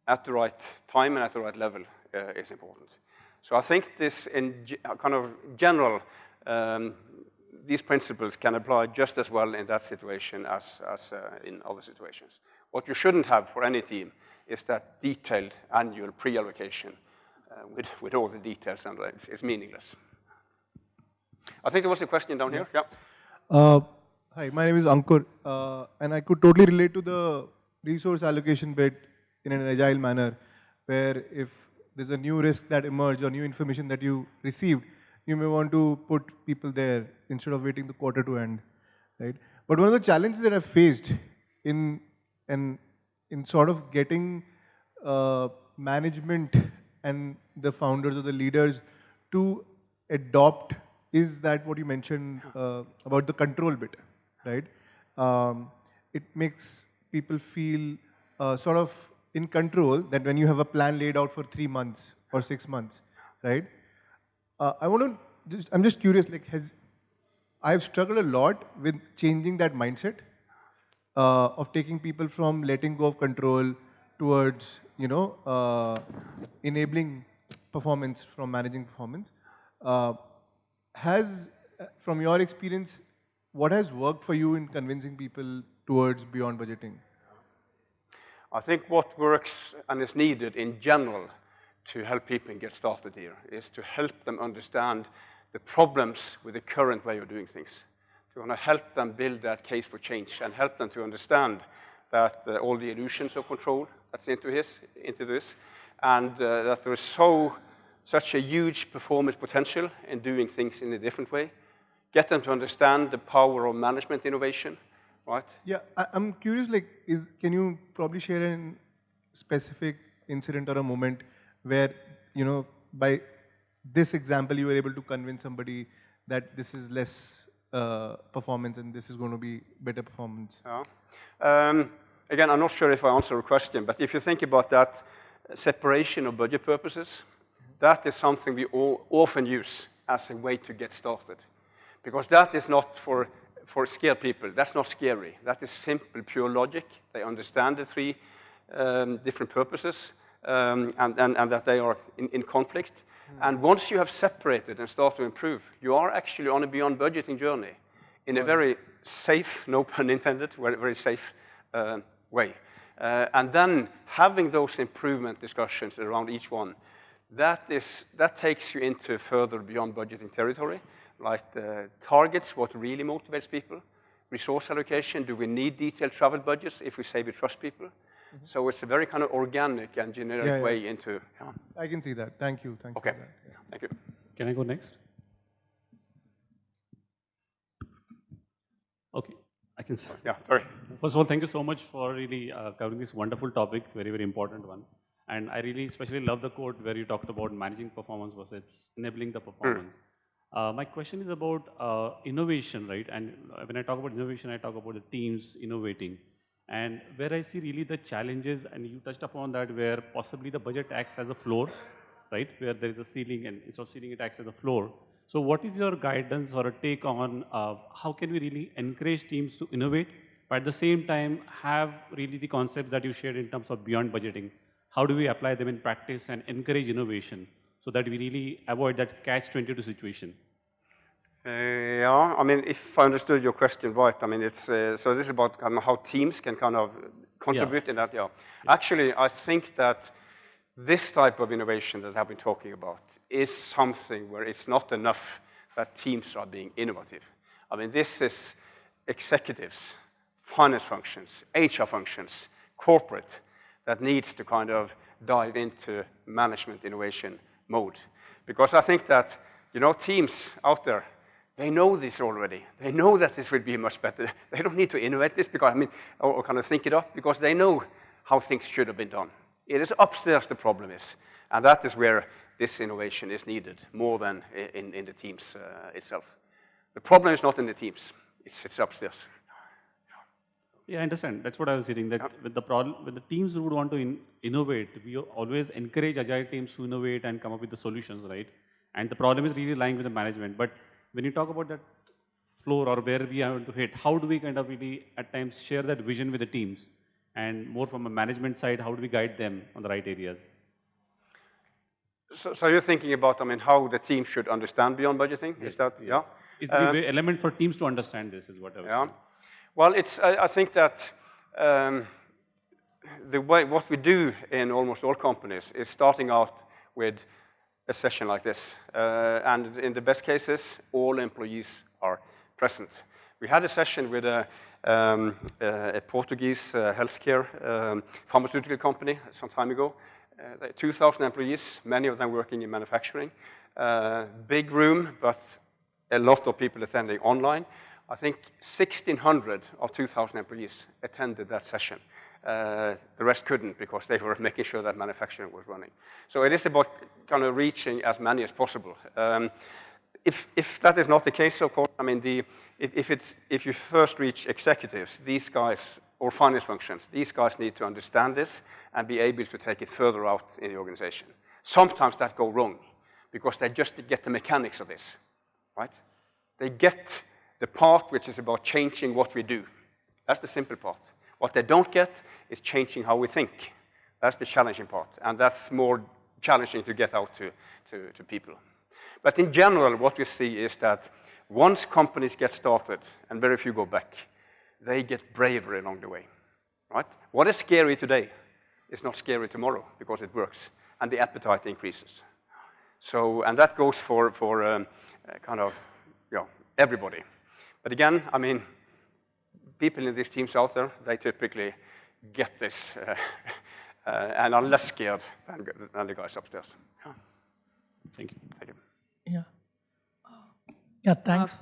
at the right time and at the right level uh, is important. So I think this in kind of general um, these principles can apply just as well in that situation as, as uh, in other situations. What you shouldn't have for any team is that detailed annual pre-allocation uh, with, with all the details, and it's, it's, meaningless. I think there was a question down here. Yeah. Uh, hi, my name is Ankur, uh, and I could totally relate to the resource allocation bit in an agile manner, where if there's a new risk that emerged or new information that you received, you may want to put people there instead of waiting the quarter to end, right? But one of the challenges that I've faced in and in sort of getting uh, management and the founders or the leaders to adopt is that what you mentioned uh, about the control bit, right? Um, it makes people feel uh, sort of in control that when you have a plan laid out for three months or six months, right? Uh, I want to, just, I'm just curious, like, has, I've struggled a lot with changing that mindset uh, of taking people from letting go of control towards, you know, uh, enabling performance from managing performance. Uh, has, uh, from your experience, what has worked for you in convincing people towards beyond budgeting? I think what works and is needed in general to help people get started here is to help them understand the problems with the current way of doing things. To want to help them build that case for change and help them to understand that uh, all the illusions of control that's into, his, into this, and uh, that there is so, such a huge performance potential in doing things in a different way. Get them to understand the power of management innovation, right? Yeah, I, am curious, like, is, can you probably share a specific incident or a moment where, you know, by this example, you were able to convince somebody that this is less uh, performance and this is going to be better performance? Yeah. Um, again, I'm not sure if I answer your question, but if you think about that separation of budget purposes, that is something we all often use as a way to get started. Because that is not for, for scared people. That's not scary. That is simple, pure logic. They understand the three um, different purposes um, and, and, and, that they are in, in conflict. Mm. And once you have separated and start to improve, you are actually on a beyond budgeting journey in a very safe, no pun intended, very, very safe uh, way. Uh, and then having those improvement discussions around each one, that, is, that takes you into further beyond budgeting territory, like the targets, what really motivates people, resource allocation, do we need detailed travel budgets if we say we trust people? Mm -hmm. So it's a very kind of organic and generic yeah, yeah. way into. I can see that. Thank you. Thank okay. you. Okay. Yeah. Thank you. Can I go next? Okay, I can start. Yeah, sorry. First of all, thank you so much for really uh, covering this wonderful topic, very, very important one. And I really especially love the quote where you talked about managing performance versus enabling the performance. Mm. Uh, my question is about uh, innovation, right? And when I talk about innovation, I talk about the teams innovating. And where I see really the challenges, and you touched upon that, where possibly the budget acts as a floor, right? Where there is a ceiling, and instead of ceiling, it acts as a floor. So what is your guidance or a take on uh, how can we really encourage teams to innovate, but at the same time have really the concepts that you shared in terms of beyond budgeting? How do we apply them in practice and encourage innovation so that we really avoid that catch-22 situation? Yeah, I mean, if I understood your question right, I mean, it's, uh, so this is about kind of how teams can kind of contribute yeah. in that, yeah. yeah. Actually, I think that this type of innovation that I've been talking about is something where it's not enough that teams are being innovative. I mean, this is executives, finance functions, HR functions, corporate, that needs to kind of dive into management innovation mode. Because I think that, you know, teams out there, they know this already. They know that this will be much better. They don't need to innovate this because, I mean, or, or kind of think it up because they know how things should have been done. It is upstairs the problem is. And that is where this innovation is needed more than in, in the teams uh, itself. The problem is not in the teams, it's, it's upstairs. Yeah, I understand. That's what I was hearing. That with the problem, with the teams who would want to in, innovate, we always encourage agile teams to innovate and come up with the solutions, right? And the problem is really lying with the management. But when you talk about that floor or where we are to hit, how do we kind of really at times share that vision with the teams? And more from a management side, how do we guide them on the right areas? So, so you're thinking about, I mean, how the team should understand beyond budgeting? Yes, is that, yes. yeah? Is the way- element for teams to understand this is what I was Yeah. saying. Well, it's, I, I think that um, the way, what we do in almost all companies is starting out with a session like this. Uh, and in the best cases, all employees are present. We had a session with a, um, a a Portuguese uh, healthcare um, pharmaceutical company some time ago. Uh, 2,000 employees, many of them working in manufacturing. Uh, big room, but a lot of people attending online. I think 1,600 of 2,000 employees attended that session. Uh, the rest couldn't because they were making sure that manufacturing was running. So it is about kind of reaching as many as possible. Um, if, if that is not the case, of course, I mean, the, if, if, it's, if you first reach executives, these guys, or finance functions, these guys need to understand this and be able to take it further out in the organization. Sometimes that go wrong because they just get the mechanics of this, right? They get the part which is about changing what we do. That's the simple part. What they don't get is changing how we think. That's the challenging part, and that's more challenging to get out to, to, to people. But in general, what we see is that once companies get started, and very few go back, they get braver along the way, right? What is scary today is not scary tomorrow because it works, and the appetite increases. So, and that goes for, for um, uh, kind of, you know, everybody. But again, I mean, people in these teams out there, they typically get this uh, uh, and are less scared than, than the guys upstairs. Yeah. Thank you. Thank you. Yeah. Yeah, thanks.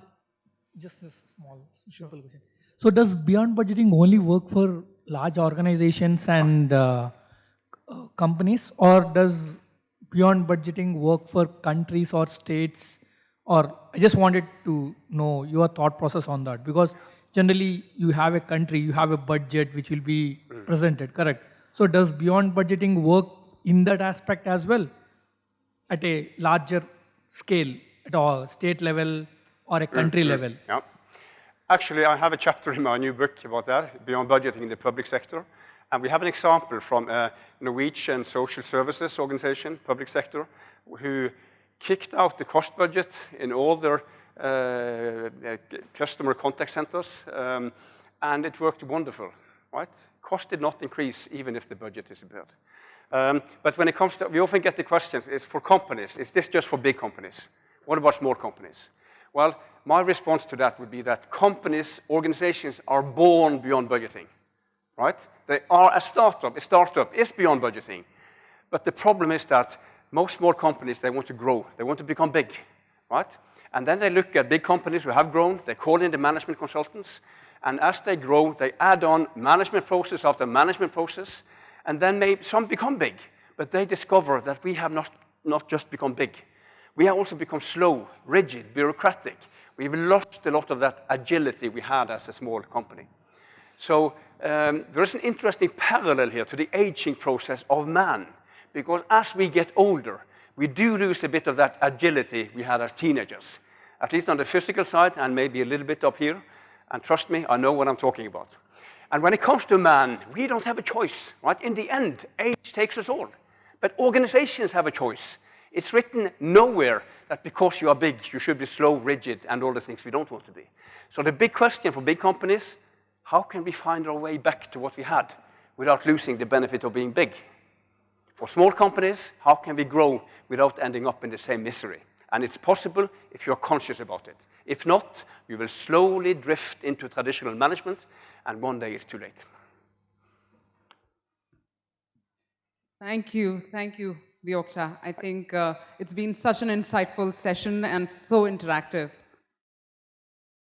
Just a small, simple question. So does beyond budgeting only work for large organizations and uh, uh, companies, or does beyond budgeting work for countries or states? Or I just wanted to know your thought process on that because generally you have a country, you have a budget which will be hmm. presented, correct? So does beyond budgeting work in that aspect as well? at a larger scale, at a state level or a hmm, country hmm. level. Yeah. Actually, I have a chapter in my new book about that, Beyond Budgeting in the Public Sector. And we have an example from a Norwegian social services organization, public sector, who kicked out the cost budget in all their customer contact centers, um, and it worked wonderful, right? Cost did not increase even if the budget disappeared. Um, but when it comes to, we often get the questions, is for companies, is this just for big companies? What about small companies? Well, my response to that would be that companies, organizations are born beyond budgeting, right? They are a startup. A startup is beyond budgeting. But the problem is that most small companies, they want to grow. They want to become big, right? And then they look at big companies who have grown. They call in the management consultants. And as they grow, they add on management process after management process. And then maybe some become big. But they discover that we have not, not just become big. We have also become slow, rigid, bureaucratic. We've lost a lot of that agility we had as a small company. So um, there is an interesting parallel here to the aging process of man, because as we get older, we do lose a bit of that agility we had as teenagers, at least on the physical side and maybe a little bit up here. And trust me, I know what I'm talking about. And when it comes to man, we don't have a choice, right? In the end, age takes us all. But organizations have a choice. It's written nowhere that because you are big, you should be slow, rigid, and all the things we don't want to be. So the big question for big companies, how can we find our way back to what we had without losing the benefit of being big? For small companies, how can we grow without ending up in the same misery? And it's possible if you're conscious about it. If not, we will slowly drift into traditional management, and one day it's too late. Thank you, thank you, Vyokta. I think uh, it's been such an insightful session and so interactive.